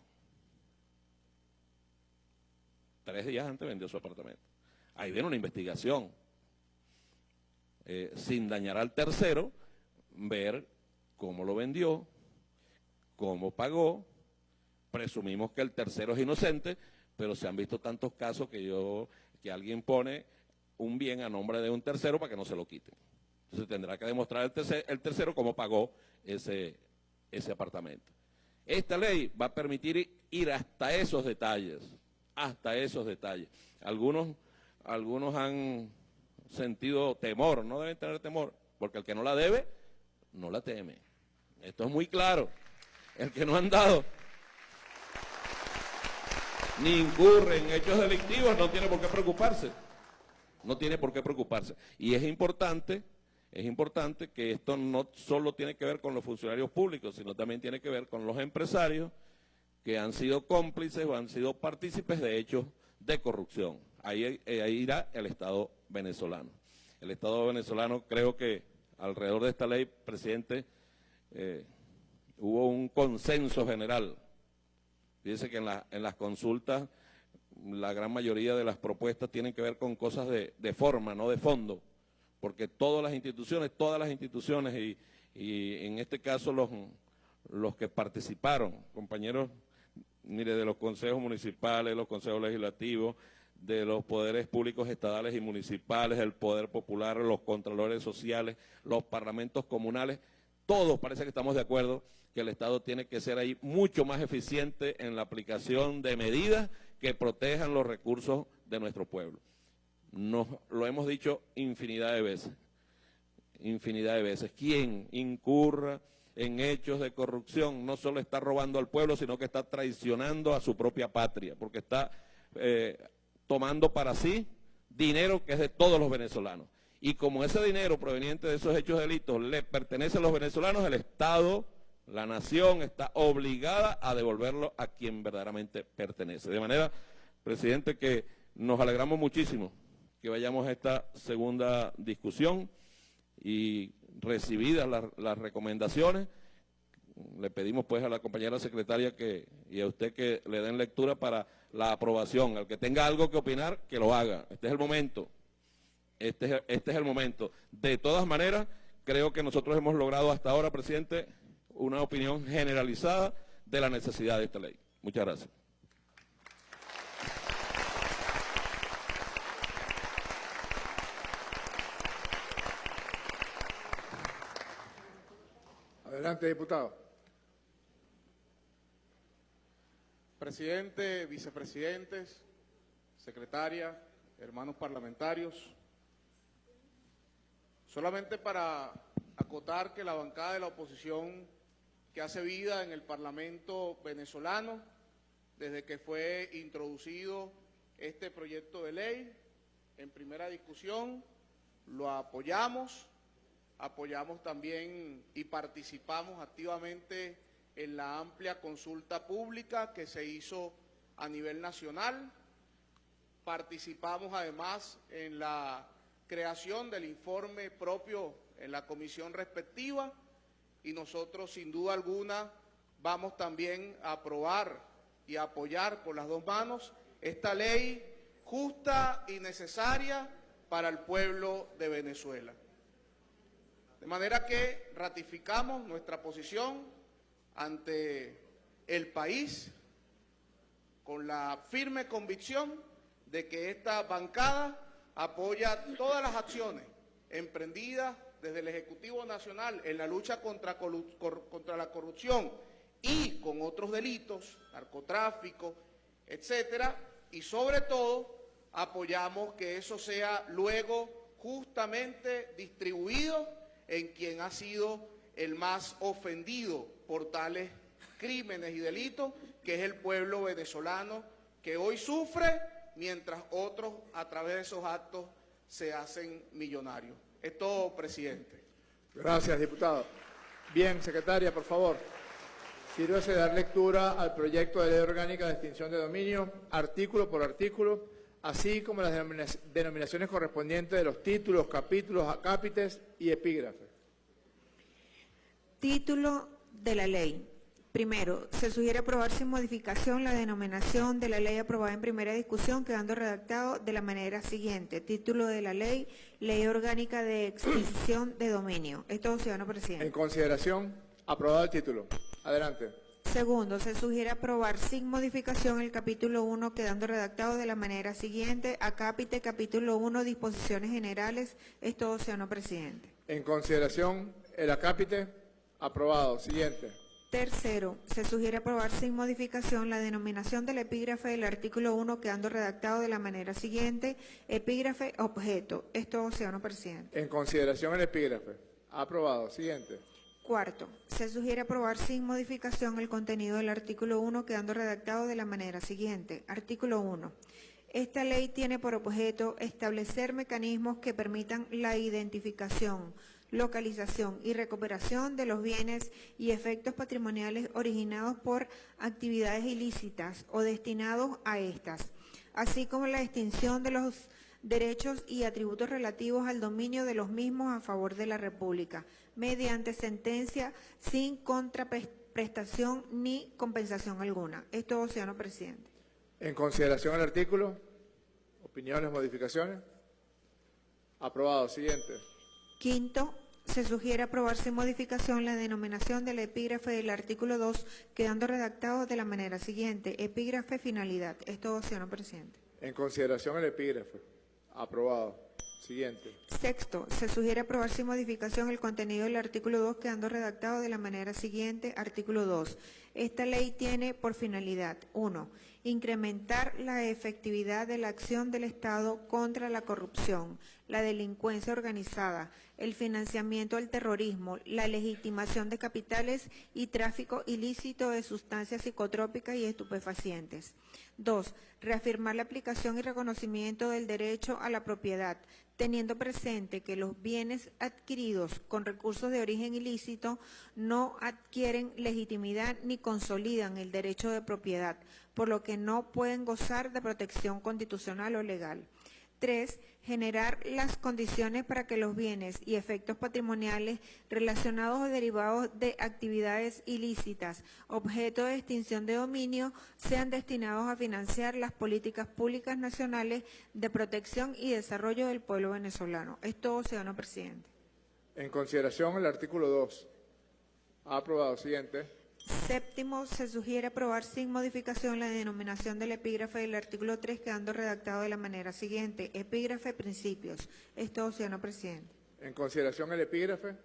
Tres días antes vendió su apartamento. Ahí viene una investigación. eh, sin dañar al tercero, ver cómo lo vendió, cómo pagó, presumimos que el tercero es inocente, pero se han visto tantos casos que yo, que alguien pone un bien a nombre de un tercero para que no se lo quiten. Entonces tendrá que demostrar el, tercer, el tercero cómo pagó ese, ese apartamento. Esta ley va a permitir ir hasta esos detalles, hasta esos detalles. Algunos, algunos han sentido temor, no deben tener temor, porque el que no la debe, no la teme. Esto es muy claro. El que no han dado ni incurre en hechos delictivos no tiene por qué preocuparse. No tiene por qué preocuparse. Y es importante, es importante que esto no solo tiene que ver con los funcionarios públicos, sino también tiene que ver con los empresarios que han sido cómplices o han sido partícipes de hechos de corrupción. Ahí, eh, ahí irá el Estado venezolano. El Estado venezolano creo que alrededor de esta ley, presidente, eh, hubo un consenso general. Fíjense que en, en, las consultas la gran mayoría de las propuestas tienen que ver con cosas de, forma, no de fondo, porque todas las instituciones, todas las instituciones y, en este caso los, los que participaron, compañeros, mire, de los consejos municipales, los consejos legislativos, de los poderes públicos estatales y municipales, el poder popular, los contralores sociales, los parlamentos comunales, todos parece que estamos de acuerdo que el Estado tiene que ser ahí mucho más eficiente en la aplicación de medidas que protejan los recursos de nuestro pueblo. Nos lo hemos dicho infinidad de veces, infinidad de veces. Quien incurra en hechos de corrupción no solo está robando al pueblo, sino que está traicionando a su propia patria, porque está eh, tomando para sí dinero que es de todos los venezolanos. Y como ese dinero proveniente de esos hechos de delitos le pertenece a los venezolanos, el Estado, la nación está obligada a devolverlo a quien verdaderamente pertenece. De manera, presidente, que nos alegramos muchísimo que vayamos a esta segunda discusión y recibidas las, las recomendaciones, le pedimos pues a la compañera secretaria que, y a usted que le den lectura para la aprobación. Al que tenga algo que opinar, que lo haga. Este es el momento. Este es, este es el momento. De todas maneras, creo que nosotros hemos logrado hasta ahora, presidente, una opinión generalizada de la necesidad de esta ley. Muchas gracias. Adelante, diputado. Presidente, vicepresidentes, secretaria, hermanos parlamentarios, solamente para acotar que la bancada de la oposición que hace vida en el Parlamento venezolano, desde que fue introducido este proyecto de ley en primera discusión, lo apoyamos, apoyamos también y participamos activamente en la amplia consulta pública que se hizo a nivel nacional. Participamos además en la creación del informe propio en la comisión respectiva y nosotros sin duda alguna vamos también a aprobar y apoyar por las dos manos esta ley justa y necesaria para el pueblo de Venezuela. De manera que ratificamos nuestra posición ante el país con la firme convicción de que esta bancada apoya todas las acciones emprendidas desde el Ejecutivo Nacional en la lucha contra, la corrupción y con otros delitos, narcotráfico, etcétera, y sobre todo apoyamos que eso sea luego justamente distribuido en quien ha sido el más ofendido por tales crímenes y delitos, que es el pueblo venezolano, que hoy sufre mientras otros a través de esos actos se hacen millonarios. Es todo, presidente. Gracias, diputado. Bien, secretaria, por favor. Sírvase de dar lectura al proyecto de ley orgánica de extinción de dominio, artículo por artículo, así como las denominaciones correspondientes de los títulos, capítulos, acápites y epígrafes. Título de la ley. Primero, se sugiere aprobar sin modificación la denominación de la ley aprobada en primera discusión, quedando redactado de la manera siguiente. Título de la ley, Ley Orgánica de Extinción de Dominio. Es todo, ciudadano En presidente. consideración, aprobado el título. Adelante. Segundo, se sugiere aprobar sin modificación el capítulo 1, quedando redactado de la manera siguiente. Acápite, capítulo 1, disposiciones generales. Es todo, ciudadano presidente. En consideración, el acápite. Aprobado. Siguiente. Tercero, se sugiere aprobar sin modificación la denominación del epígrafe del artículo 1 quedando redactado de la manera siguiente, epígrafe objeto. Es todo, ciudadano presidente. En consideración, el epígrafe. Aprobado. Siguiente. Cuarto, se sugiere aprobar sin modificación el contenido del artículo 1 quedando redactado de la manera siguiente. Artículo 1. Esta ley tiene por objeto establecer mecanismos que permitan la identificación, localización y recuperación de los bienes y efectos patrimoniales originados por actividades ilícitas o destinados a estas, así como la extinción de los derechos y atributos relativos al dominio de los mismos a favor de la República, mediante sentencia sin contraprestación ni compensación alguna. Es todo, ciudadano presidente. En consideración, el artículo. Opiniones, modificaciones. Aprobado. Siguiente. Quinto, se sugiere aprobar sin modificación la denominación del epígrafe del artículo 2, quedando redactado de la manera siguiente. Epígrafe finalidad. Es todo, ciudadano presidente. En consideración, el epígrafe. Aprobado. Siguiente. Sexto, se sugiere aprobar sin modificación el contenido del artículo 2 quedando redactado de la manera siguiente. Artículo 2. Esta ley tiene por finalidad, 1. Incrementar la efectividad de la acción del Estado contra la corrupción, la delincuencia organizada, el financiamiento del terrorismo, la legitimación de capitales y tráfico ilícito de sustancias psicotrópicas y estupefacientes. 2. Reafirmar la aplicación y reconocimiento del derecho a la propiedad, teniendo presente que los bienes adquiridos con recursos de origen ilícito no adquieren legitimidad ni consolidan el derecho de propiedad, por lo que no pueden gozar de protección constitucional o legal. 3. Generar las condiciones para que los bienes y efectos patrimoniales relacionados o derivados de actividades ilícitas, objeto de extinción de dominio, sean destinados a financiar las políticas públicas nacionales de protección y desarrollo del pueblo venezolano. Es todo, ciudadano presidente. En consideración, el artículo 2. Aprobado. Siguiente. Séptimo, se sugiere aprobar sin modificación la denominación del epígrafe del artículo 3, quedando redactado de la manera siguiente. Epígrafe principios. Es todo, ciudadano presidente. En consideración, el epígrafe.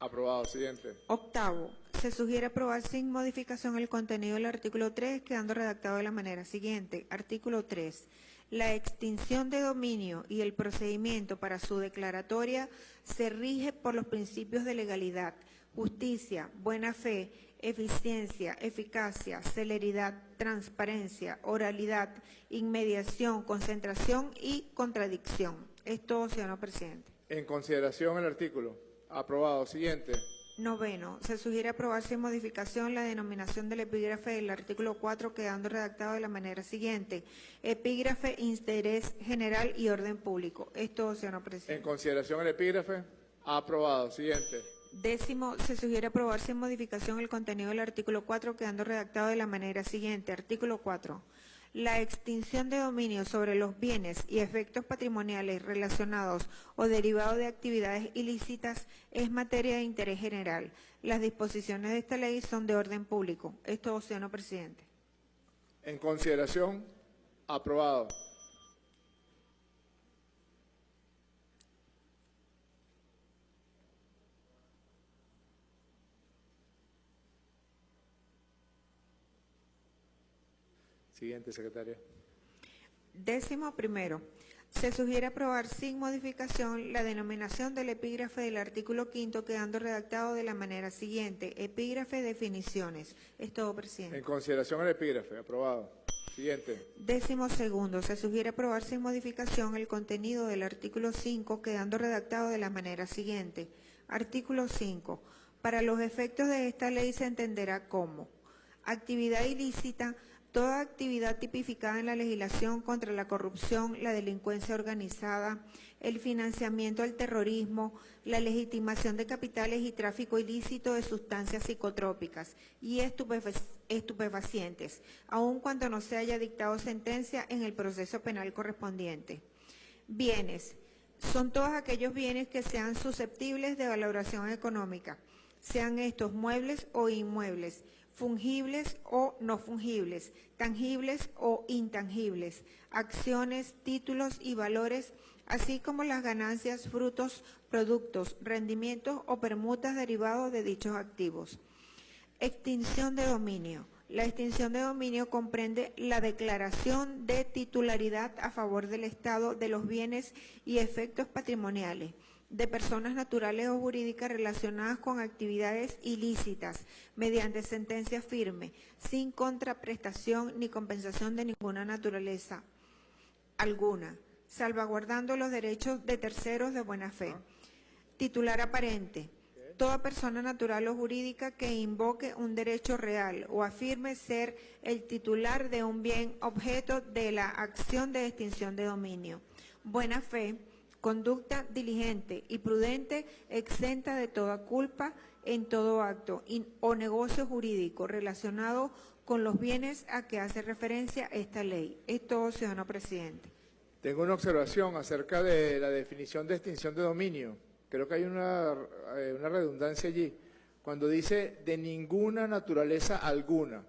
Aprobado. Siguiente. Octavo, se sugiere aprobar sin modificación el contenido del artículo 3, quedando redactado de la manera siguiente. Artículo 3. La extinción de dominio y el procedimiento para su declaratoria se rige por los principios de legalidad, justicia, buena fe, eficiencia, eficacia, celeridad, transparencia, oralidad, inmediación, concentración y contradicción. Es todo, ciudadano presidente. En consideración, el artículo. Aprobado. Siguiente. Noveno, se sugiere aprobar sin modificación la denominación del epígrafe del artículo 4 quedando redactado de la manera siguiente. Epígrafe, interés general y orden público. Es todo, En presidente. consideración, el epígrafe. Aprobado. Siguiente. Décimo, se sugiere aprobar sin modificación el contenido del artículo 4 quedando redactado de la manera siguiente. Artículo 4. La extinción de dominio sobre los bienes y efectos patrimoniales relacionados o derivados de actividades ilícitas es materia de interés general. Las disposiciones de esta ley son de orden público. Es todo, ciudadano presidente. En consideración. Aprobado. Siguiente, secretaria. Décimo primero, se sugiere aprobar sin modificación la denominación del epígrafe del artículo quinto quedando redactado de la manera siguiente. Epígrafe definiciones. Es todo, presidente. En consideración, el epígrafe. Aprobado. Siguiente. Décimo segundo, se sugiere aprobar sin modificación el contenido del artículo 5, quedando redactado de la manera siguiente. Artículo 5. Para los efectos de esta ley se entenderá como actividad ilícita toda actividad tipificada en la legislación contra la corrupción, la delincuencia organizada, el financiamiento del terrorismo, la legitimación de capitales y tráfico ilícito de sustancias psicotrópicas y estupefa- estupefacientes, aun cuando no se haya dictado sentencia en el proceso penal correspondiente. Bienes. Son todos aquellos bienes que sean susceptibles de valoración económica, sean estos muebles o inmuebles, fungibles o no fungibles, tangibles o intangibles, acciones, títulos y valores, así como las ganancias, frutos, productos, rendimientos o permutas derivados de dichos activos. Extinción de dominio. La extinción de dominio comprende la declaración de titularidad a favor del Estado de los bienes y efectos patrimoniales de personas naturales o jurídicas relacionadas con actividades ilícitas mediante sentencia firme, sin contraprestación ni compensación de ninguna naturaleza alguna, salvaguardando los derechos de terceros de buena fe. Titular aparente. Toda persona natural o jurídica que invoque un derecho real o afirme ser el titular de un bien objeto de la acción de extinción de dominio. Buena fe, conducta diligente y prudente, exenta de toda culpa en todo acto o negocio jurídico relacionado con los bienes a que hace referencia esta ley. Es todo, ciudadano presidente. Tengo una observación acerca de la definición de extinción de dominio. Creo que hay una, eh, una redundancia allí. Cuando dice de ninguna naturaleza alguna.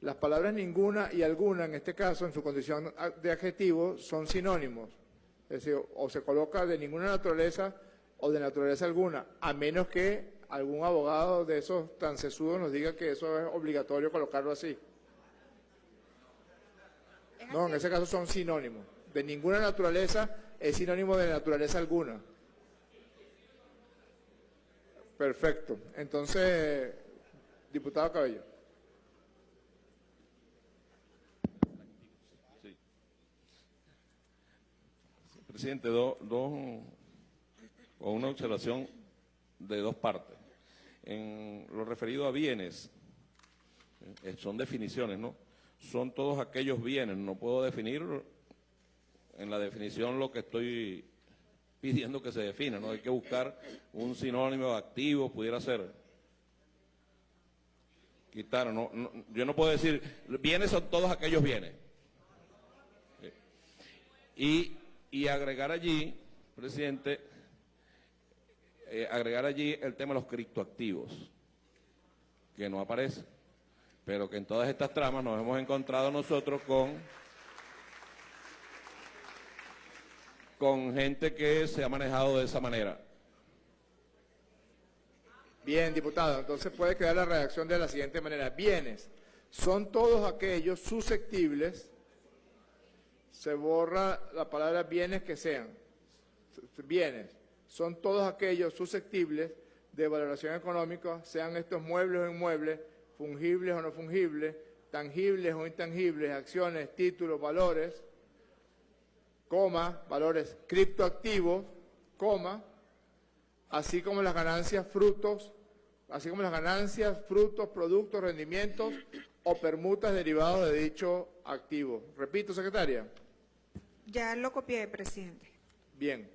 Las palabras ninguna y alguna, en este caso, en su condición de adjetivo, son sinónimos. Es decir, o se coloca de ninguna naturaleza o de naturaleza alguna, a menos que algún abogado de esos tan sesudos nos diga que eso es obligatorio colocarlo así. No, en ese caso son sinónimos. De ninguna naturaleza es sinónimo de naturaleza alguna. Perfecto. Entonces, diputado Cabello. Presidente, do- dos, o una observación de dos partes. En lo referido a bienes, eh, son definiciones, ¿no? Son todos aquellos bienes, no puedo definir en la definición lo que estoy pidiendo que se defina, ¿no? Hay que buscar un sinónimo activo, pudiera ser. Quitar, no, no- yo no puedo decir, bienes son todos aquellos bienes. Y, y agregar allí, presidente, eh, agregar allí el tema de los criptoactivos, que no aparece, pero que en todas estas tramas nos hemos encontrado nosotros con, con gente que se ha manejado de esa manera. Bien, diputado. Entonces puede quedar la redacción de la siguiente manera. Bienes son todos aquellos susceptibles, se borra la palabra bienes que sean. Bienes son todos aquellos susceptibles de valoración económica, sean estos muebles o inmuebles, fungibles o no fungibles, tangibles o intangibles, acciones, títulos, valores, coma, valores criptoactivos, coma, así como las ganancias, frutos, así como las ganancias, frutos, productos, rendimientos o permutas derivados de dicho activo. Repito, secretaria. Ya lo copié, presidente. Bien.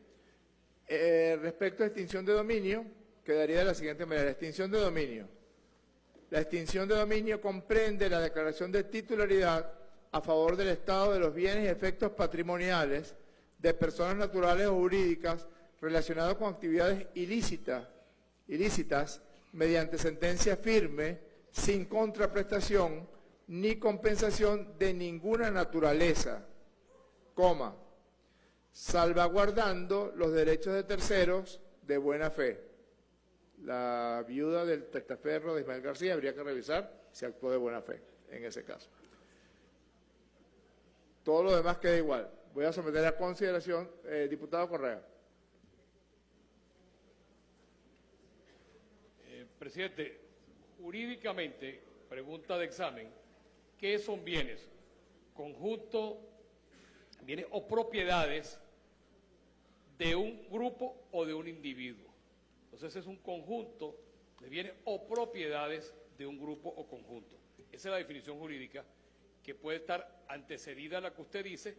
Eh, respecto a extinción de dominio, quedaría de la siguiente manera. Extinción de dominio. La extinción de dominio comprende la declaración de titularidad a favor del Estado de los bienes y efectos patrimoniales de personas naturales o jurídicas relacionados con actividades ilícitas, ilícitas mediante sentencia firme, sin contraprestación ni compensación de ninguna naturaleza, coma, salvaguardando los derechos de terceros de buena fe. La viuda del testaferro de Ismael García habría que revisar si actuó de buena fe en ese caso. Todo lo demás queda igual. Voy a someter a consideración, eh, diputado Correa. Eh, Presidente, jurídicamente, pregunta de examen, ¿qué son bienes? Conjunto, bienes o propiedades de un grupo o de un individuo. Entonces es un conjunto de bienes o propiedades de un grupo o conjunto. Esa es la definición jurídica que puede estar antecedida a la que usted dice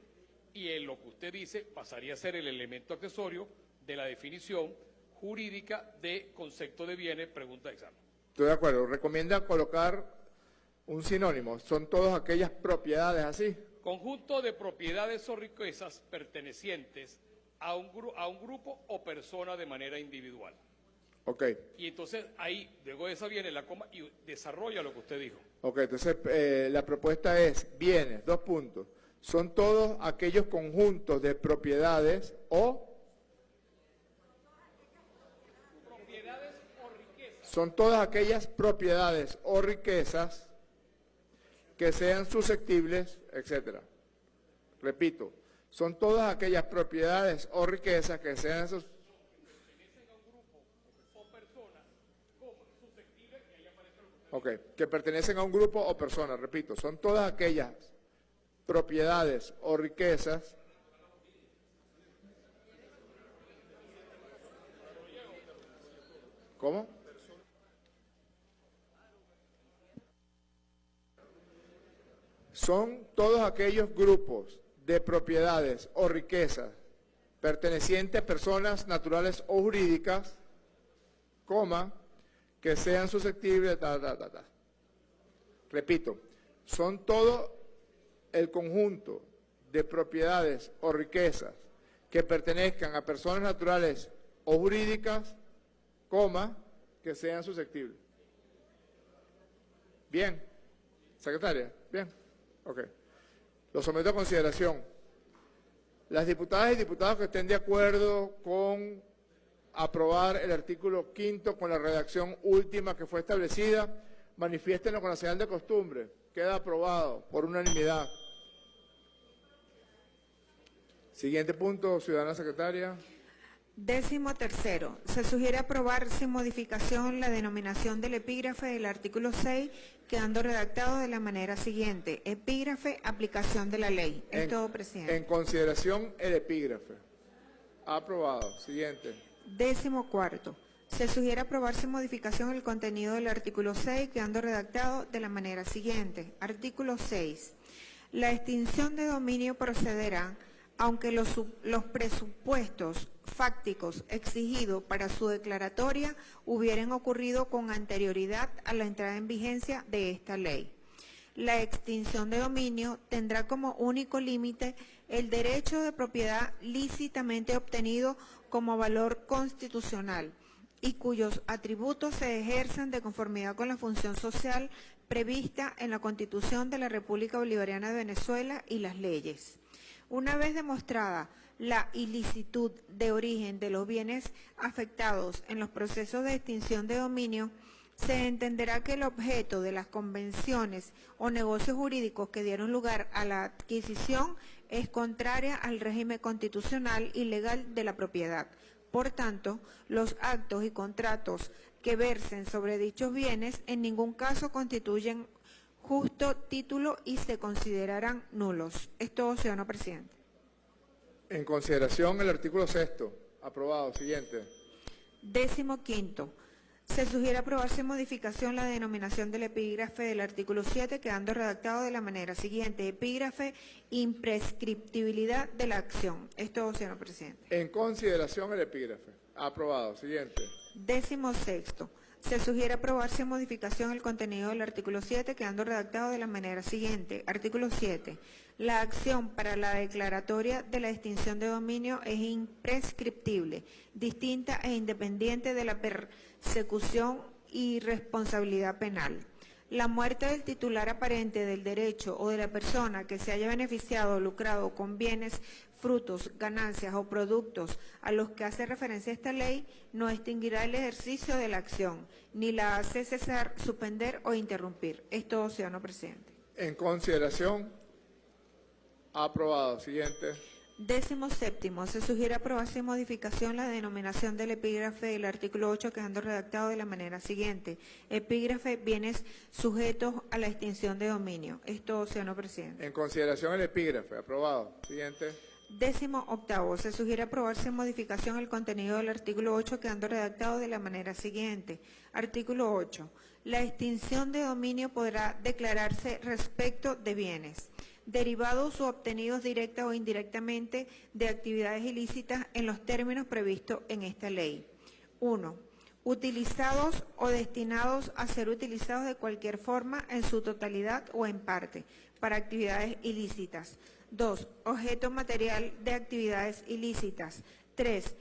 y en lo que usted dice pasaría a ser el elemento accesorio de la definición jurídica de concepto de bienes, pregunta de examen. Estoy de acuerdo. Recomienda colocar un sinónimo. Son todas aquellas propiedades así. Conjunto de propiedades o riquezas pertenecientes a un, gru- a un grupo o persona de manera individual. Ok. Y entonces ahí, luego de esa viene la coma y desarrolla lo que usted dijo. Ok, entonces eh, la propuesta es bienes, dos puntos. Son todos aquellos conjuntos de propiedades o son todas aquellas propiedades o riquezas que sean susceptibles, etcétera. Repito, son todas aquellas propiedades o riquezas que sean sus- Ok, que pertenecen a un grupo o persona, repito, son todas aquellas propiedades o riquezas ¿Cómo? Son todos aquellos grupos de propiedades o riquezas pertenecientes a personas naturales o jurídicas, coma, que sean susceptibles. Repito, son todo el conjunto de propiedades o riquezas que pertenezcan a personas naturales o jurídicas, coma, que sean susceptibles. Bien. Secretaria, bien. Ok. Lo someto a consideración. Las diputadas y diputados que estén de acuerdo con aprobar el artículo quinto con la redacción última que fue establecida, manifiéstenlo con la señal de costumbre. Queda aprobado por unanimidad. Siguiente punto, ciudadana secretaria. Décimo tercero, se sugiere aprobar sin modificación la denominación del epígrafe del artículo 6, quedando redactado de la manera siguiente. Epígrafe, aplicación de la ley. Es En- todo, presidente. En consideración el epígrafe. Aprobado. Siguiente. Décimo cuarto, se sugiere aprobar sin modificación el contenido del artículo 6, quedando redactado de la manera siguiente. Artículo 6. La extinción de dominio procederá aunque los, su- los presupuestos fácticos exigidos para su declaratoria hubieran ocurrido con anterioridad a la entrada en vigencia de esta ley. La extinción de dominio tendrá como único límite el derecho de propiedad lícitamente obtenido como valor constitucional y cuyos atributos se ejerzan de conformidad con la función social prevista en la Constitución de la República Bolivariana de Venezuela y las leyes. Una vez demostrada la ilicitud de origen de los bienes afectados en los procesos de extinción de dominio, se entenderá que el objeto de las convenciones o negocios jurídicos que dieron lugar a la adquisición es contraria al régimen constitucional y legal de la propiedad. Por tanto, los actos y contratos que versen sobre dichos bienes en ningún caso constituyen justo título y se considerarán nulos. Es todo, ciudadano presidente. En consideración el artículo sexto. Aprobado. Siguiente. Décimo quinto. Se sugiere aprobar sin modificación la denominación del epígrafe del artículo 7, quedando redactado de la manera siguiente. Epígrafe, imprescriptibilidad de la acción. Es todo, señor presidente. En consideración el epígrafe. Aprobado. Siguiente. Décimo sexto. Se sugiere aprobar sin modificación el contenido del artículo 7, quedando redactado de la manera siguiente. Artículo 7. La acción para la declaratoria de la extinción de dominio es imprescriptible, distinta e independiente de la persecución y responsabilidad penal. La muerte del titular aparente del derecho o de la persona que se haya beneficiado o lucrado con bienes, frutos, ganancias o productos a los que hace referencia esta ley no extinguirá el ejercicio de la acción, ni la hace cesar, suspender o interrumpir. Es todo, ciudadano presidente. En consideración. Aprobado. Siguiente. Décimo séptimo, se sugiere aprobar sin modificación la denominación del epígrafe del artículo 8 quedando redactado de la manera siguiente. Epígrafe, bienes sujetos a la extinción de dominio. Es todo, ciudadano presidente. En consideración el epígrafe. Aprobado. Siguiente. Décimo octavo, se sugiere aprobar sin modificación el contenido del artículo 8 quedando redactado de la manera siguiente. Artículo 8. La extinción de dominio podrá declararse respecto de bienes derivados o obtenidos directa o indirectamente de actividades ilícitas en los términos previstos en esta ley. 1. Utilizados o destinados a ser utilizados de cualquier forma en su totalidad o en parte para actividades ilícitas. 2. Objeto material de actividades ilícitas. 3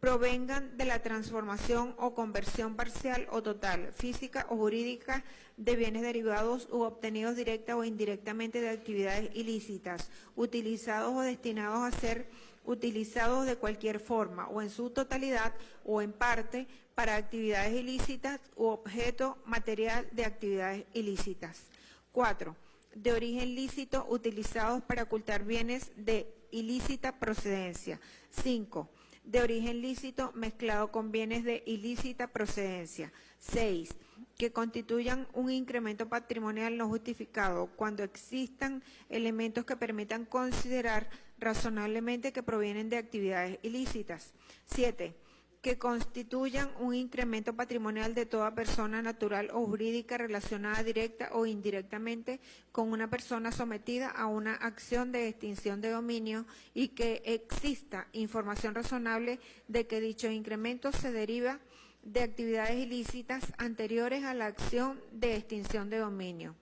provengan de la transformación o conversión parcial o total, física o jurídica, de bienes derivados u obtenidos directa o indirectamente de actividades ilícitas, utilizados o destinados a ser utilizados de cualquier forma o en su totalidad o en parte para actividades ilícitas u objeto material de actividades ilícitas. 4. De origen lícito utilizados para ocultar bienes de ilícita procedencia. 5 de origen lícito mezclado con bienes de ilícita procedencia. 6. Que constituyan un incremento patrimonial no justificado cuando existan elementos que permitan considerar razonablemente que provienen de actividades ilícitas. 7 que constituyan un incremento patrimonial de toda persona natural o jurídica relacionada directa o indirectamente con una persona sometida a una acción de extinción de dominio y que exista información razonable de que dicho incremento se deriva de actividades ilícitas anteriores a la acción de extinción de dominio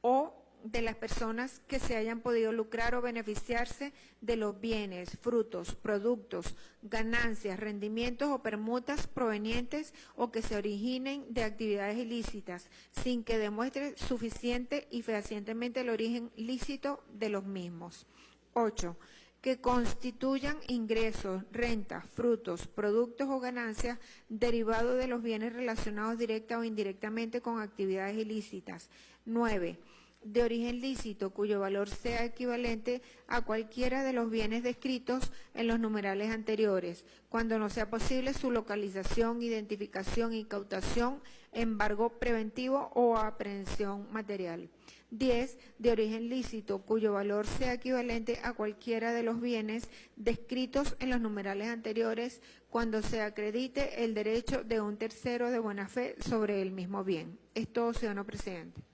o de las personas que se hayan podido lucrar o beneficiarse de los bienes, frutos, productos, ganancias, rendimientos o permutas provenientes o que se originen de actividades ilícitas, sin que demuestre suficiente y fehacientemente el origen lícito de los mismos. 8 que constituyan ingresos, rentas, frutos, productos o ganancias derivados de los bienes relacionados directa o indirectamente con actividades ilícitas. 9 de origen lícito cuyo valor sea equivalente a cualquiera de los bienes descritos en los numerales anteriores, cuando no sea posible su localización, identificación, incautación, embargo preventivo o aprehensión material. 10. De origen lícito, cuyo valor sea equivalente a cualquiera de los bienes descritos en los numerales anteriores cuando se acredite el derecho de un tercero de buena fe sobre el mismo bien. Esto, ciudadano presidente.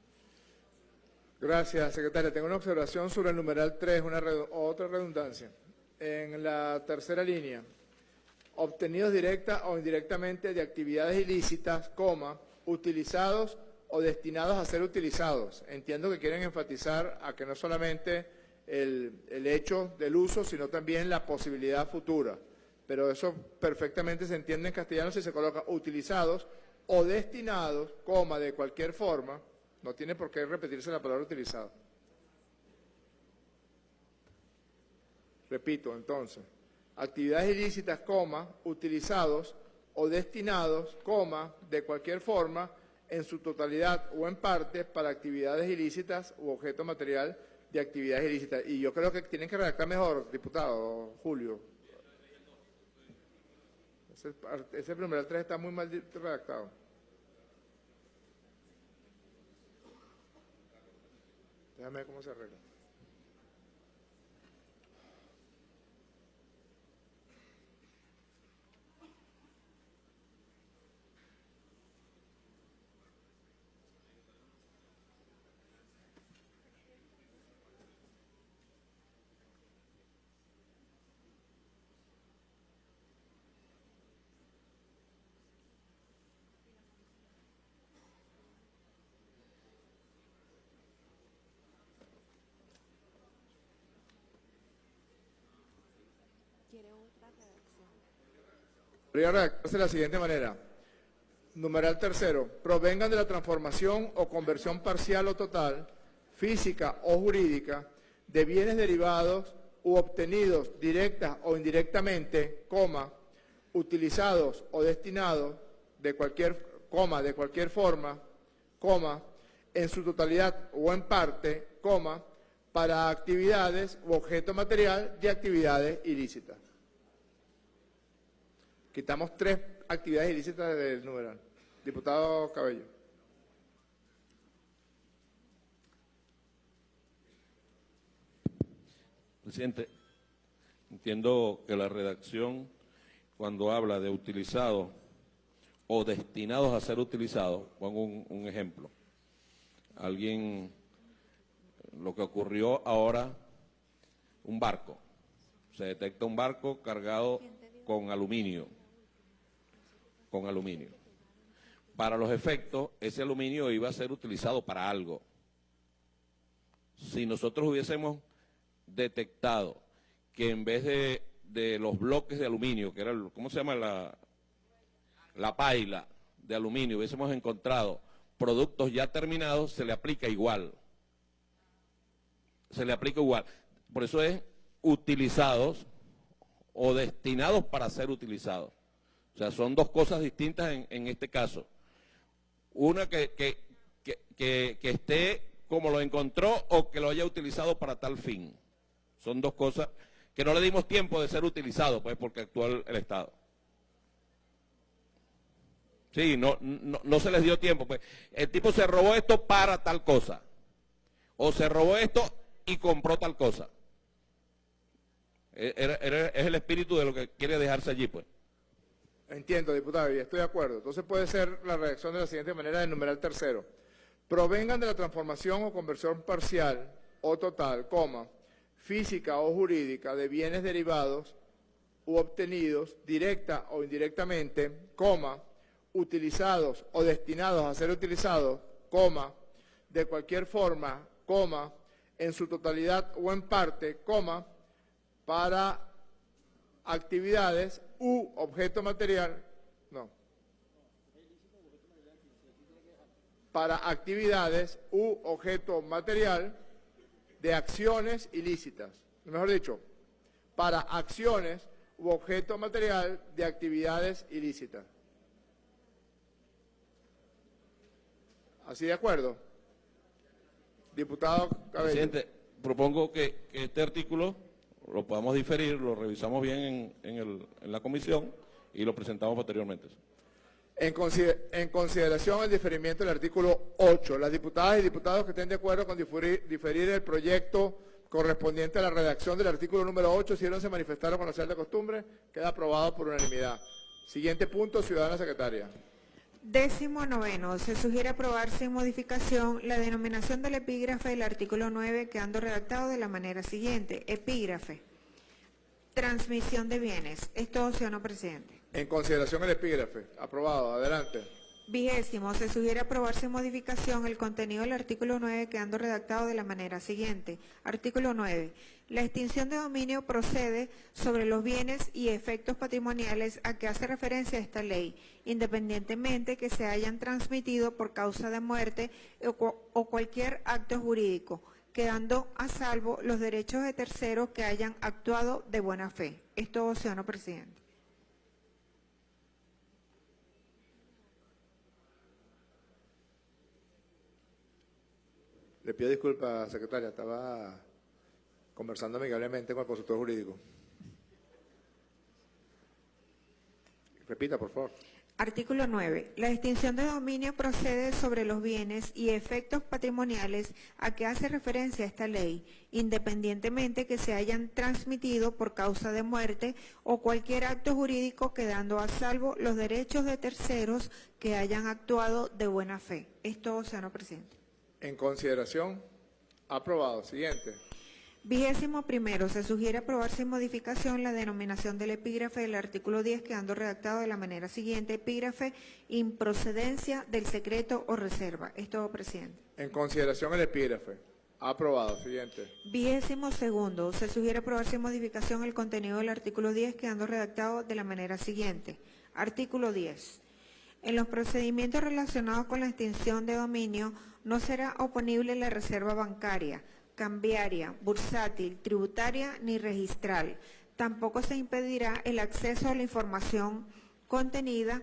Gracias, secretaria. Tengo una observación sobre el numeral 3, una otra redundancia. En la tercera línea, obtenidos directa o indirectamente de actividades ilícitas, coma, utilizados o destinados a ser utilizados. Entiendo que quieren enfatizar a que no solamente el, el hecho del uso, sino también la posibilidad futura. Pero eso perfectamente se entiende en castellano si se coloca utilizados o destinados, coma, de cualquier forma, no tiene por qué repetirse la palabra utilizado. Repito, entonces, actividades ilícitas, coma, utilizados o destinados, coma, de cualquier forma, en su totalidad o en parte, para actividades ilícitas u objeto material de actividades ilícitas. Y yo creo que tienen que redactar mejor, diputado Julio. Ese, ese primer 3 está muy mal redactado. Déjame ver cómo se arregla. Podría redactarse de la siguiente manera. Numeral tercero, provengan de la transformación o conversión parcial o total, física o jurídica, de bienes derivados u obtenidos directa o indirectamente, coma, utilizados o destinados de cualquier, coma, de cualquier forma, coma, en su totalidad o en parte, coma, para actividades u objeto material de actividades ilícitas. Quitamos tres actividades ilícitas del numeral. Diputado Cabello. Presidente, entiendo que la redacción, cuando habla de utilizado o destinados a ser utilizados, pongo un, un ejemplo. Alguien, lo que ocurrió ahora, un barco. Se detecta un barco cargado con aluminio. Con aluminio. Para los efectos, ese aluminio iba a ser utilizado para algo. Si nosotros hubiésemos detectado que en vez de, de los bloques de aluminio, que era, el- ¿cómo se llama? La, la paila de aluminio, hubiésemos encontrado productos ya terminados, se le aplica igual. Se le aplica igual. Por eso es utilizados o destinados para ser utilizados. O sea, son dos cosas distintas en, en este caso. Una que, que, que, que- esté como lo encontró o que lo haya utilizado para tal fin. Son dos cosas que no le dimos tiempo de ser utilizado, pues, porque el, el Estado. Sí, no, no, no se les dio tiempo. Pues. El tipo se robó esto para tal cosa. O se robó esto y compró tal cosa. E- es el espíritu de lo que quiere dejarse allí, pues. Entiendo, diputado, y estoy de acuerdo. Entonces puede ser la redacción de la siguiente manera del numeral tercero. Provengan de la transformación o conversión parcial o total, coma, física o jurídica de bienes derivados u obtenidos directa o indirectamente, coma, utilizados o destinados a ser utilizados, coma, de cualquier forma, coma, en su totalidad o en parte, coma, para actividades u objeto material, no, para actividades u objeto material de acciones ilícitas. Mejor dicho, para acciones u objeto material de actividades ilícitas. ¿Así de acuerdo? Diputado Cabello. Presidente, propongo que, que este artículo lo podamos diferir, lo revisamos bien en, en el- en la comisión y lo presentamos posteriormente. En, consider- en consideración el diferimiento del artículo 8, las diputadas y diputados que estén de acuerdo con diferir, diferir el proyecto correspondiente a la redacción del artículo número 8, si no se manifestaron con la de costumbre, queda aprobado por unanimidad. Siguiente punto, ciudadana secretaria. Décimo noveno, se sugiere aprobar sin modificación la denominación del epígrafe del artículo 9 quedando redactado de la manera siguiente. Epígrafe. Transmisión de bienes. Es todo, señor presidente. En consideración el epígrafe. Aprobado. Adelante. Vigésimo, se sugiere aprobar sin modificación el contenido del artículo 9 quedando redactado de la manera siguiente. Artículo 9. La extinción de dominio procede sobre los bienes y efectos patrimoniales a que hace referencia esta ley, independientemente que se hayan transmitido por causa de muerte o, cu- o cualquier acto jurídico, quedando a salvo los derechos de terceros que hayan actuado de buena fe. Es todo, señor presidente. Le pido disculpas, secretaria. Estaba conversando amigablemente con el consultor jurídico. Repita, por favor. Artículo 9. La extinción de dominio procede sobre los bienes y efectos patrimoniales a que hace referencia esta ley, independientemente que se hayan transmitido por causa de muerte o cualquier acto jurídico quedando a salvo los derechos de terceros que hayan actuado de buena fe. Es todo, señor presidente. En consideración. Aprobado. Siguiente. Vigésimo primero, se sugiere aprobar sin modificación la denominación del epígrafe del artículo 10 quedando redactado de la manera siguiente, epígrafe improcedencia del secreto o reserva. Es todo, presidente. En consideración el epígrafe. Aprobado. Siguiente. Vigésimo segundo, se sugiere aprobar sin modificación el contenido del artículo 10 quedando redactado de la manera siguiente. Artículo 10. En los procedimientos relacionados con la extinción de dominio no será oponible la reserva bancaria, cambiaria, bursátil, tributaria ni registral. Tampoco se impedirá el acceso a la información contenida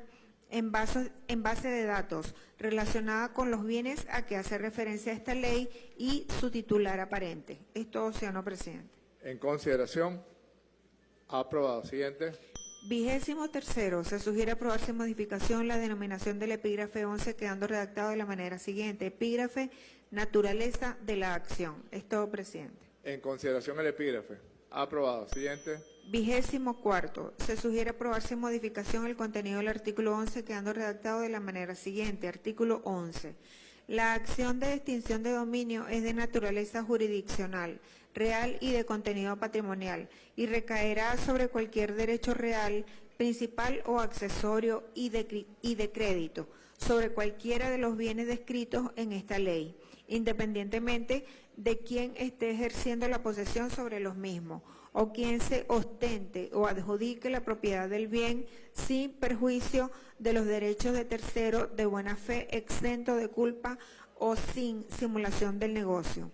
en base, de datos relacionada con los bienes a que hace referencia esta ley y su titular aparente. Es todo, señor presidente. En consideración. Aprobado. Siguiente. Vigésimo tercero, se sugiere aprobar sin modificación la denominación del epígrafe 11 quedando redactado de la manera siguiente. Epígrafe, naturaleza de la acción. Es todo, presidente. En consideración el epígrafe. Aprobado. Siguiente. Vigésimo cuarto, se sugiere aprobar sin modificación el contenido del artículo 11 quedando redactado de la manera siguiente. Artículo 11. La acción de extinción de dominio es de naturaleza jurisdiccional, real y de contenido patrimonial y recaerá sobre cualquier derecho real, principal o accesorio y de, crédito, sobre cualquiera de los bienes descritos en esta ley, independientemente de quién esté ejerciendo la posesión sobre los mismos o quien se ostente o adjudique la propiedad del bien sin perjuicio de los derechos de tercero de buena fe, exento de culpa o sin simulación del negocio.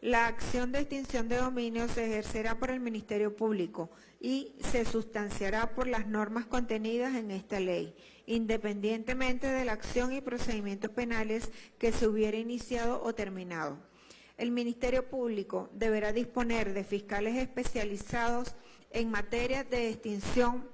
La acción de extinción de dominio se ejercerá por el Ministerio Público y se sustanciará por las normas contenidas en esta ley, independientemente de la acción y procedimientos penales que se hubiera iniciado o terminado. El Ministerio Público deberá disponer de fiscales especializados en materia de extinción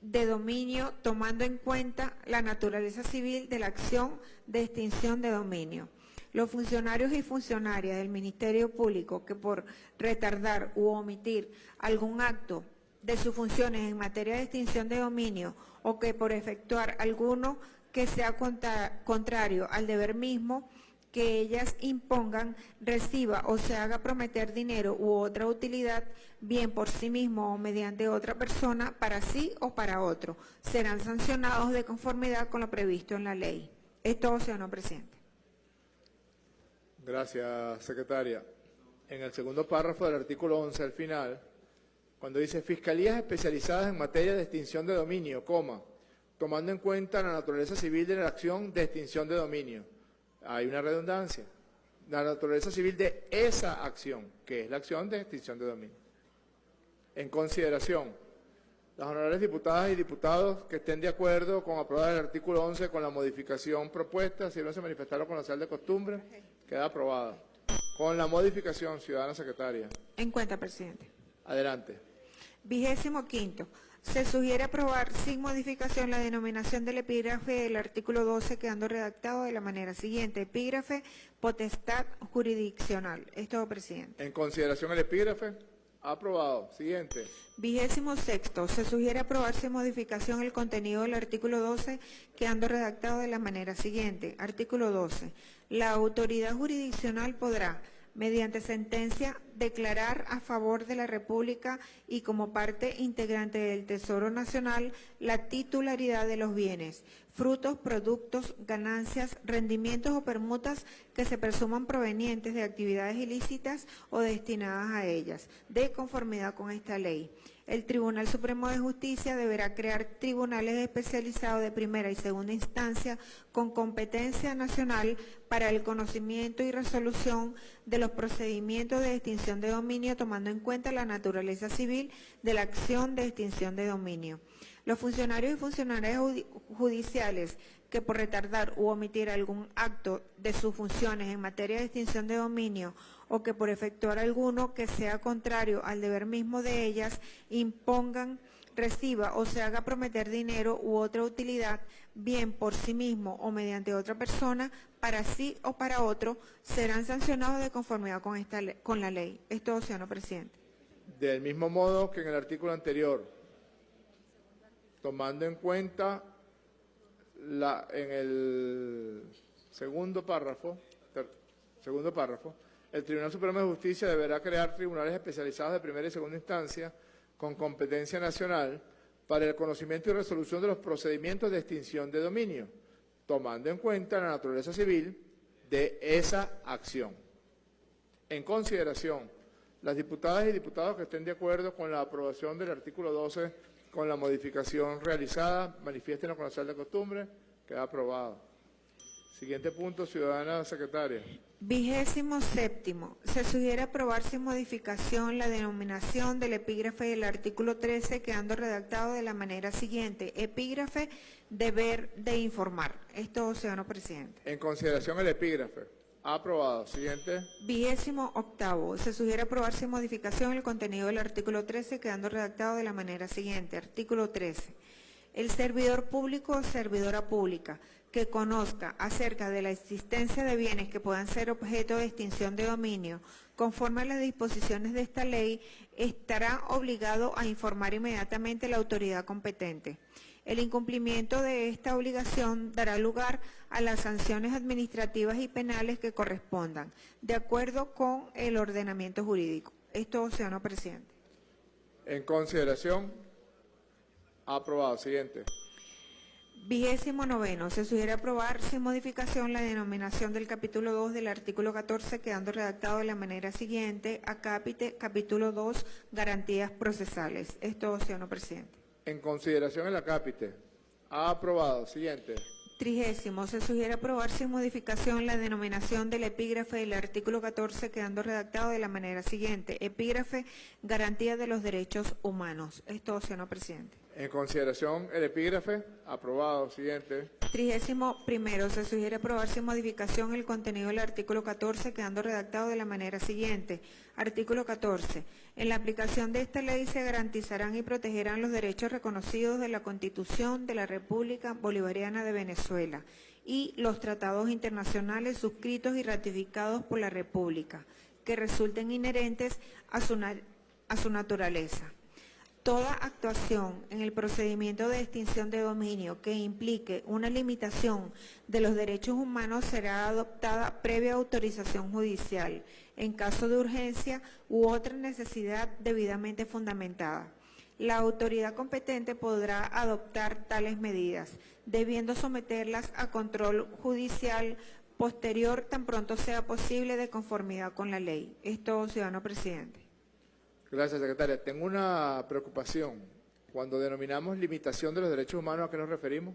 de dominio, tomando en cuenta la naturaleza civil de la acción de extinción de dominio. Los funcionarios y funcionarias del Ministerio Público que por retardar u omitir algún acto de sus funciones en materia de extinción de dominio o que por efectuar alguno que sea contra- contrario al deber mismo que ellas impongan, reciba o se haga prometer dinero u otra utilidad, bien por sí mismo o mediante otra persona, para sí o para otro, serán sancionados de conformidad con lo previsto en la ley. Esto, señor presidente. Gracias, secretaria. En el segundo párrafo del artículo 11, al final, cuando dice Fiscalías especializadas en materia de extinción de dominio, coma, tomando en cuenta la naturaleza civil de la acción de extinción de dominio. Hay una redundancia. La naturaleza civil de esa acción, que es la acción de extinción de dominio. En consideración, las honorables diputadas y diputados que estén de acuerdo con aprobar el artículo 11 con la modificación propuesta, si no se manifestaron con la sal de costumbre, queda aprobada. Con la modificación, ciudadana secretaria. En cuenta, presidente. Adelante. Vigésimo quinto. Se sugiere aprobar sin modificación la denominación del epígrafe del artículo 12 quedando redactado de la manera siguiente. Epígrafe, potestad jurisdiccional. Es todo, presidente. En consideración el epígrafe, aprobado. Siguiente. Vigésimo sexto, se sugiere aprobar sin modificación el contenido del artículo 12, quedando redactado de la manera siguiente. Artículo 12. La autoridad jurisdiccional podrá, mediante sentencia, declarar a favor de la República y como parte integrante del Tesoro Nacional la titularidad de los bienes, frutos, productos, ganancias, rendimientos o permutas que se presuman provenientes de actividades ilícitas o destinadas a ellas, de conformidad con esta ley. El Tribunal Supremo de Justicia deberá crear tribunales especializados de primera y segunda instancia con competencia nacional para el conocimiento y resolución de los procedimientos de extinción de dominio, tomando en cuenta la naturaleza civil de la acción de extinción de dominio. Los funcionarios y funcionarias judi- judiciales que por retardar u omitir algún acto de sus funciones en materia de extinción de dominio o que por efectuar alguno que sea contrario al deber mismo de ellas impongan, reciba o se haga prometer dinero u otra utilidad, bien por sí mismo o mediante otra persona, para sí o para otro, serán sancionados de conformidad con, esta con la ley. Es todo, señor presidente. Del mismo modo que en el artículo anterior, tomando en cuenta la, en el segundo párrafo, segundo párrafo, el Tribunal Supremo de Justicia deberá crear tribunales especializados de primera y segunda instancia con competencia nacional para el conocimiento y resolución de los procedimientos de extinción de dominio, tomando en cuenta la naturaleza civil de esa acción. En consideración, las diputadas y diputados que estén de acuerdo con la aprobación del artículo 12 con la modificación realizada, manifiesten la sal de costumbre, queda aprobado. Siguiente punto, ciudadana secretaria. Vigésimo séptimo, se sugiere aprobar sin modificación la denominación del epígrafe del artículo 13 quedando redactado de la manera siguiente. Epígrafe, deber de informar. Esto, señor presidente. En consideración el epígrafe. Aprobado. Siguiente. Vigésimo octavo, se sugiere aprobar sin modificación el contenido del artículo 13 quedando redactado de la manera siguiente. Artículo 13. El servidor público o servidora pública que conozca acerca de la existencia de bienes que puedan ser objeto de extinción de dominio, conforme a las disposiciones de esta ley, estará obligado a informar inmediatamente a la autoridad competente. El incumplimiento de esta obligación dará lugar a las sanciones administrativas y penales que correspondan, de acuerdo con el ordenamiento jurídico. Esto, señor presidente. En consideración, aprobado. Siguiente. Vigésimo noveno, se sugiere aprobar sin modificación la denominación del capítulo 2 del artículo 14, quedando redactado de la manera siguiente, acápite, capítulo 2, garantías procesales. Esto, señor presidente. En consideración el acápite. Aprobado. Siguiente. Trigésimo, se sugiere aprobar sin modificación la denominación del epígrafe del artículo 14, quedando redactado de la manera siguiente. Epígrafe, garantía de los derechos humanos. Esto, señor presidente. En consideración el epígrafe. Aprobado. Siguiente. Trigésimo primero, se sugiere aprobar sin modificación el contenido del artículo 14, quedando redactado de la manera siguiente. Artículo 14. En la aplicación de esta ley se garantizarán y protegerán los derechos reconocidos de la Constitución de la República Bolivariana de Venezuela y los tratados internacionales suscritos y ratificados por la República, que resulten inherentes a su, a su naturaleza. Toda actuación en el procedimiento de extinción de dominio que implique una limitación de los derechos humanos será adoptada previa autorización judicial, en caso de urgencia u otra necesidad debidamente fundamentada. La autoridad competente podrá adoptar tales medidas, debiendo someterlas a control judicial posterior tan pronto sea posible de conformidad con la ley. Esto, ciudadano presidente. Gracias, secretaria. Tengo una preocupación. Cuando denominamos limitación de los derechos humanos, ¿a qué nos referimos?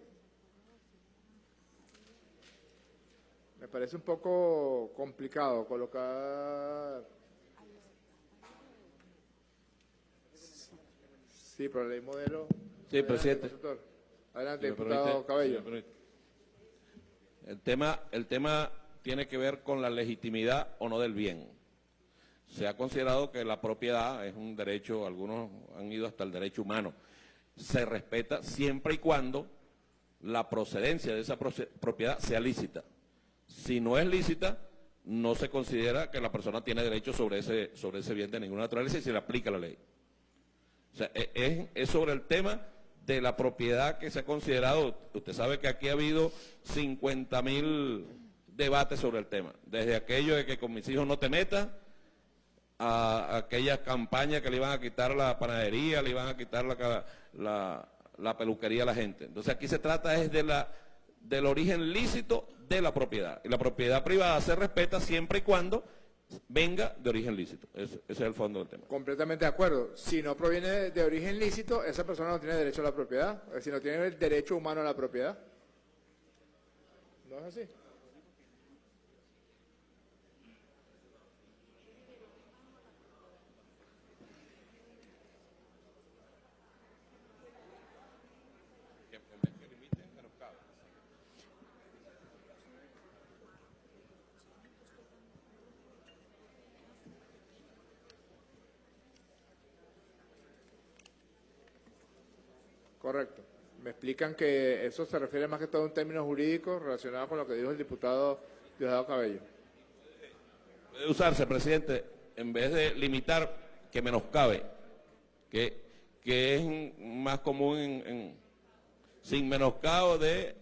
Me parece un poco complicado colocar... Sí, pero ley modelo... Sí, presidente. Adelante, diputado Cabello. El tema, el tema tiene que ver con la legitimidad o no del bien se ha considerado que la propiedad es un derecho, algunos han ido hasta el derecho humano. Se respeta siempre y cuando la procedencia de esa propiedad sea lícita. Si no es lícita, no se considera que la persona tiene derecho sobre ese, sobre ese bien de ninguna naturaleza y se le aplica la ley. O sea, e, es, es sobre el tema de la propiedad que se ha considerado. Usted sabe que aquí ha habido 50 mil debates sobre el tema. Desde aquello de que con mis hijos no te metas, a, aquellas campañas que le iban a quitar la panadería, le iban a quitar la, la, peluquería a la gente. Entonces aquí se trata es de la, del origen lícito de la propiedad. Y la propiedad privada se respeta siempre y cuando venga de origen lícito. Ese, es el fondo del tema. Completamente de acuerdo. Si no proviene de origen lícito, esa persona no tiene derecho a la propiedad. Si no tiene el derecho humano a la propiedad. ¿No es así? Correcto. Me explican que eso se refiere más que todo a un término jurídico relacionado con lo que dijo el diputado Diosdado Cabello. Puede usarse, presidente, en vez de limitar, que menoscabe, que, que es más común en, sin menoscabo de,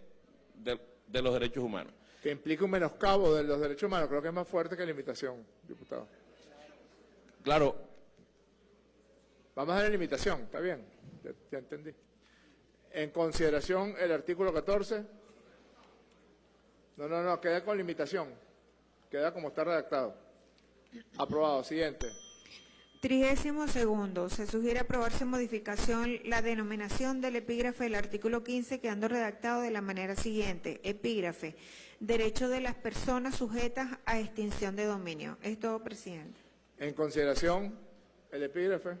de, los derechos humanos. Que implica un menoscabo de los derechos humanos, creo que es más fuerte que limitación, diputado. Claro. Vamos a la limitación, está bien, ya entendí. En consideración el artículo 14. No, no, no, queda con limitación. Queda como está redactado. Aprobado. Siguiente. Trigésimo segundo, se sugiere aprobarse modificación la denominación del epígrafe del artículo 15 quedando redactado de la manera siguiente. Epígrafe, derecho de las personas sujetas a extinción de dominio. Es todo, presidente. En consideración, el epígrafe.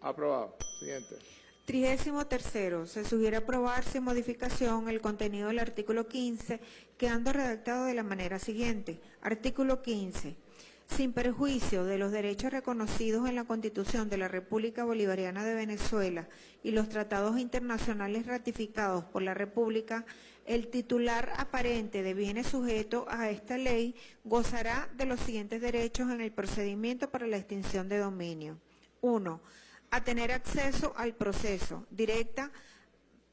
Aprobado. Siguiente. Trigésimo tercero, se sugiere aprobar sin modificación el contenido del artículo 15, quedando redactado de la manera siguiente. Artículo 15. sin perjuicio de los derechos reconocidos en la Constitución de la República Bolivariana de Venezuela y los tratados internacionales ratificados por la República, el titular aparente de bienes sujetos a esta ley gozará de los siguientes derechos en el procedimiento para la extinción de dominio. Uno, a tener acceso al proceso directa,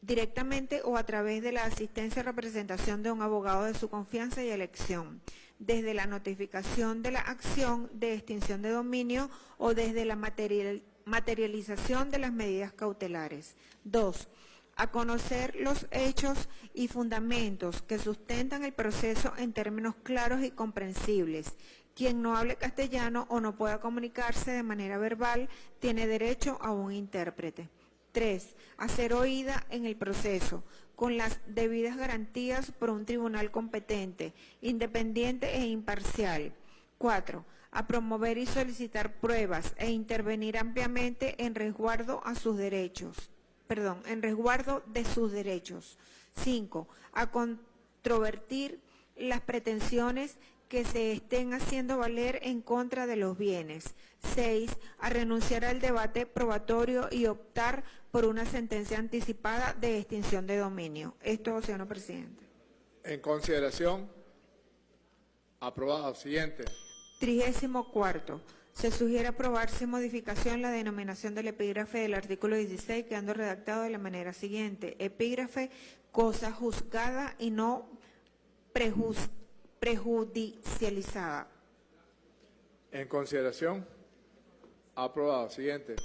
directamente o a través de la asistencia y representación de un abogado de su confianza y elección, desde la notificación de la acción de extinción de dominio o desde la material- materialización de las medidas cautelares. Dos, a conocer los hechos y fundamentos que sustentan el proceso en términos claros y comprensibles. Quien no hable castellano o no pueda comunicarse de manera verbal tiene derecho a un intérprete. Tres, a ser oída en el proceso, con las debidas garantías por un tribunal competente, independiente e imparcial. Cuatro, a promover y solicitar pruebas e intervenir ampliamente en resguardo a sus derechos perdón, en resguardo de sus derechos. Cinco, a controvertir las pretensiones que se estén haciendo valer en contra de los bienes. Seis, a renunciar al debate probatorio y optar por una sentencia anticipada de extinción de dominio. Esto, señor presidente. En consideración. Aprobado. Siguiente. Trigésimo cuarto. Se sugiere aprobar sin modificación la denominación del epígrafe del artículo 16, quedando redactado de la manera siguiente. Epígrafe, cosa juzgada y no prejuz- prejudicializada. En consideración. Aprobado. Siguiente.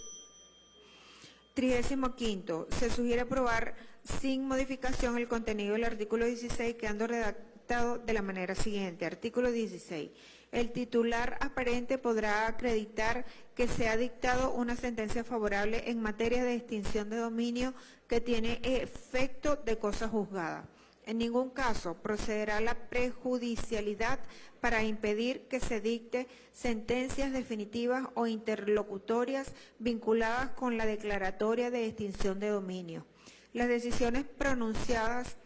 Trigésimo quinto, se sugiere aprobar sin modificación el contenido del artículo 16, quedando redactado de la manera siguiente. Artículo 16. El titular aparente podrá acreditar que se ha dictado una sentencia favorable en materia de extinción de dominio que tiene efecto de cosa juzgada. En ningún caso procederá la prejudicialidad para impedir que se dicte sentencias definitivas o interlocutorias vinculadas con la declaratoria de extinción de dominio. Las decisiones pronunciadas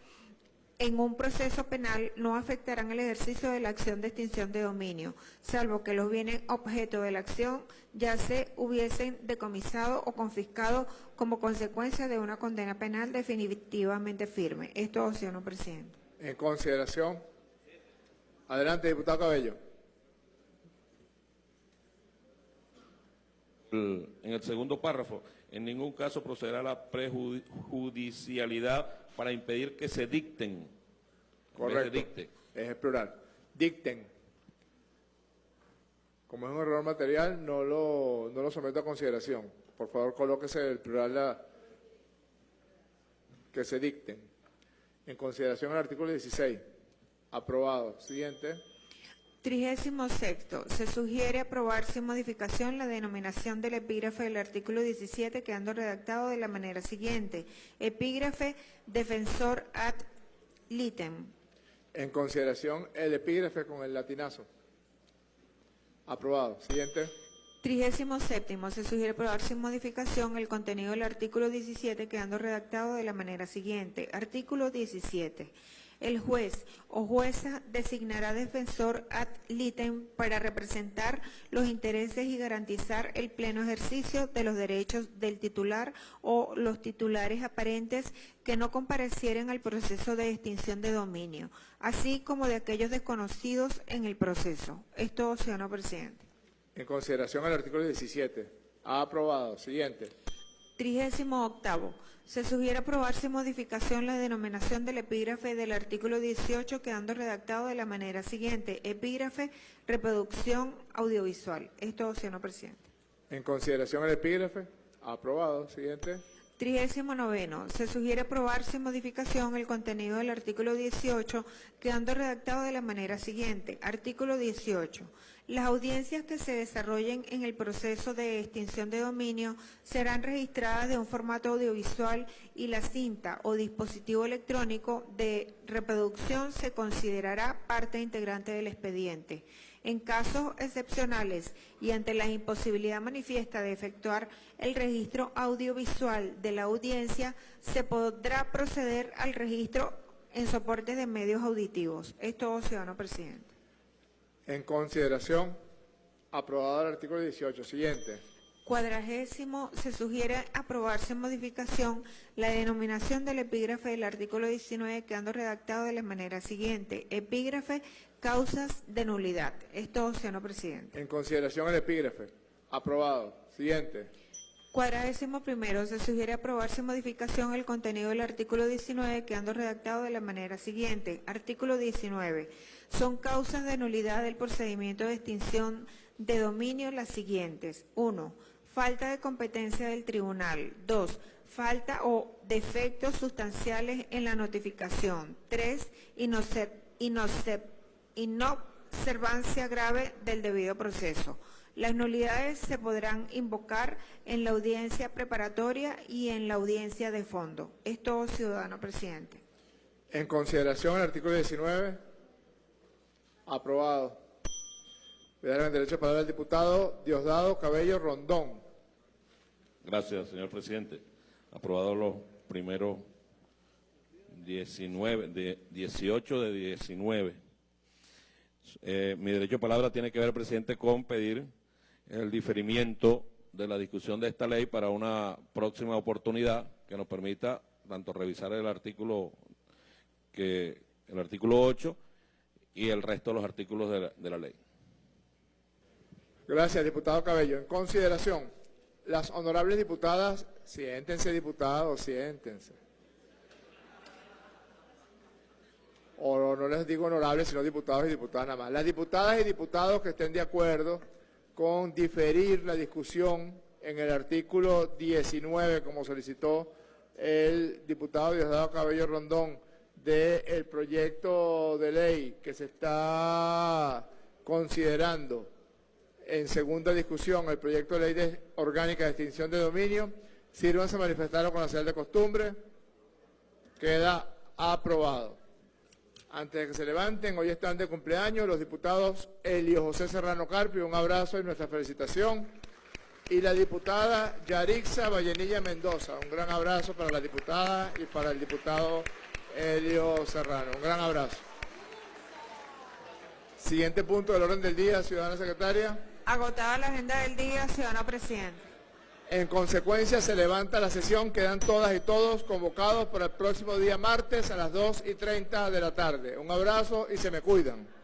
en un proceso penal no afectarán el ejercicio de la acción de extinción de dominio, salvo que los bienes objeto de la acción ya se hubiesen decomisado o confiscado como consecuencia de una condena penal definitivamente firme. Esto, señor presidente. En consideración. Adelante, diputado Cabello. El- En el segundo párrafo, en ningún caso procederá la prejudicialidad para impedir que se dicten. Correcto. dicte. Es el plural. Dicten. Como es un error material, no lo, no lo someto a consideración. Por favor, colóquese el plural la- que se dicten. En consideración al artículo 16. Aprobado. Siguiente. Trigésimo sexto, se sugiere aprobar sin modificación la denominación del epígrafe del artículo 17, quedando redactado de la manera siguiente. Epígrafe defensor ad litem. En consideración el epígrafe con el latinazo. Aprobado. Siguiente. Trigésimo séptimo, se sugiere aprobar sin modificación el contenido del artículo 17, quedando redactado de la manera siguiente. Artículo 17. El juez o jueza designará defensor ad litem para representar los intereses y garantizar el pleno ejercicio de los derechos del titular o los titulares aparentes que no comparecieren al proceso de extinción de dominio, así como de aquellos desconocidos en el proceso. Esto, señor presidente. En consideración al artículo 17. Aprobado. Siguiente. Trigésimo octavo. Se sugiere aprobar sin modificación la denominación del epígrafe del artículo 18, quedando redactado de la manera siguiente. Epígrafe, reproducción audiovisual. Esto, señor presidente. En consideración al epígrafe. Aprobado. Siguiente. Trigésimo noveno. Se sugiere aprobar sin modificación el contenido del artículo 18, quedando redactado de la manera siguiente. Artículo 18. Las audiencias que se desarrollen en el proceso de extinción de dominio serán registradas de un formato audiovisual y la cinta o dispositivo electrónico de reproducción se considerará parte integrante del expediente. En casos excepcionales y ante la imposibilidad manifiesta de efectuar el registro audiovisual de la audiencia, se podrá proceder al registro en soportes de medios auditivos. Esto, ciudadano presidente. En consideración. Aprobado el artículo 18. Siguiente. Cuadragésimo, se sugiere aprobarse en modificación la denominación del epígrafe del artículo 19 quedando redactado de la manera siguiente. Epígrafe, causas de nulidad. Es todo, señor presidente. En consideración el epígrafe. Aprobado. Siguiente. Cuadragésimo primero, se sugiere aprobarse en modificación el contenido del artículo 19 quedando redactado de la manera siguiente. Artículo 19. Son causas de nulidad del procedimiento de extinción de dominio las siguientes. 1. Falta de competencia del tribunal. 2. Falta o defectos sustanciales en la notificación. 3. Inobservancia grave del debido proceso. Las nulidades se podrán invocar en la audiencia preparatoria y en la audiencia de fondo. Es todo, ciudadano presidente. En consideración el artículo 19. Aprobado. Darán el derecho a palabra al diputado Diosdado Cabello Rondón. Gracias, señor presidente. Aprobado los primeros 19, de 18 de 19. Eh, mi derecho a palabra tiene que ver, presidente, con pedir el diferimiento de la discusión de esta ley para una próxima oportunidad que nos permita tanto revisar el artículo que el artículo 8 y el resto de los artículos de la, de la ley. Gracias, diputado Cabello. En consideración, las honorables diputadas, siéntense diputados, siéntense. O no les digo honorables, sino diputados y diputadas nada más. Las diputadas y diputados que estén de acuerdo con diferir la discusión en el artículo 19, como solicitó el diputado Diosdado Cabello Rondón, del proyecto de ley que se está considerando en segunda discusión, el proyecto de ley orgánica de extinción de dominio, sírvanse a manifestarlo con la señal de costumbre. Queda aprobado. Antes de que se levanten, hoy están de cumpleaños los diputados Elio José Serrano Carpio, un abrazo y nuestra felicitación. Y la diputada Yarixa Vallenilla Mendoza, un gran abrazo para la diputada y para el diputado Elio Serrano. Un gran abrazo. Siguiente punto del orden del día, ciudadana secretaria. Agotada la agenda del día, ciudadano presidente. En consecuencia, se levanta la sesión. Quedan todas y todos convocados para el próximo día martes a las 2 y 30 de la tarde. Un abrazo y se me cuidan.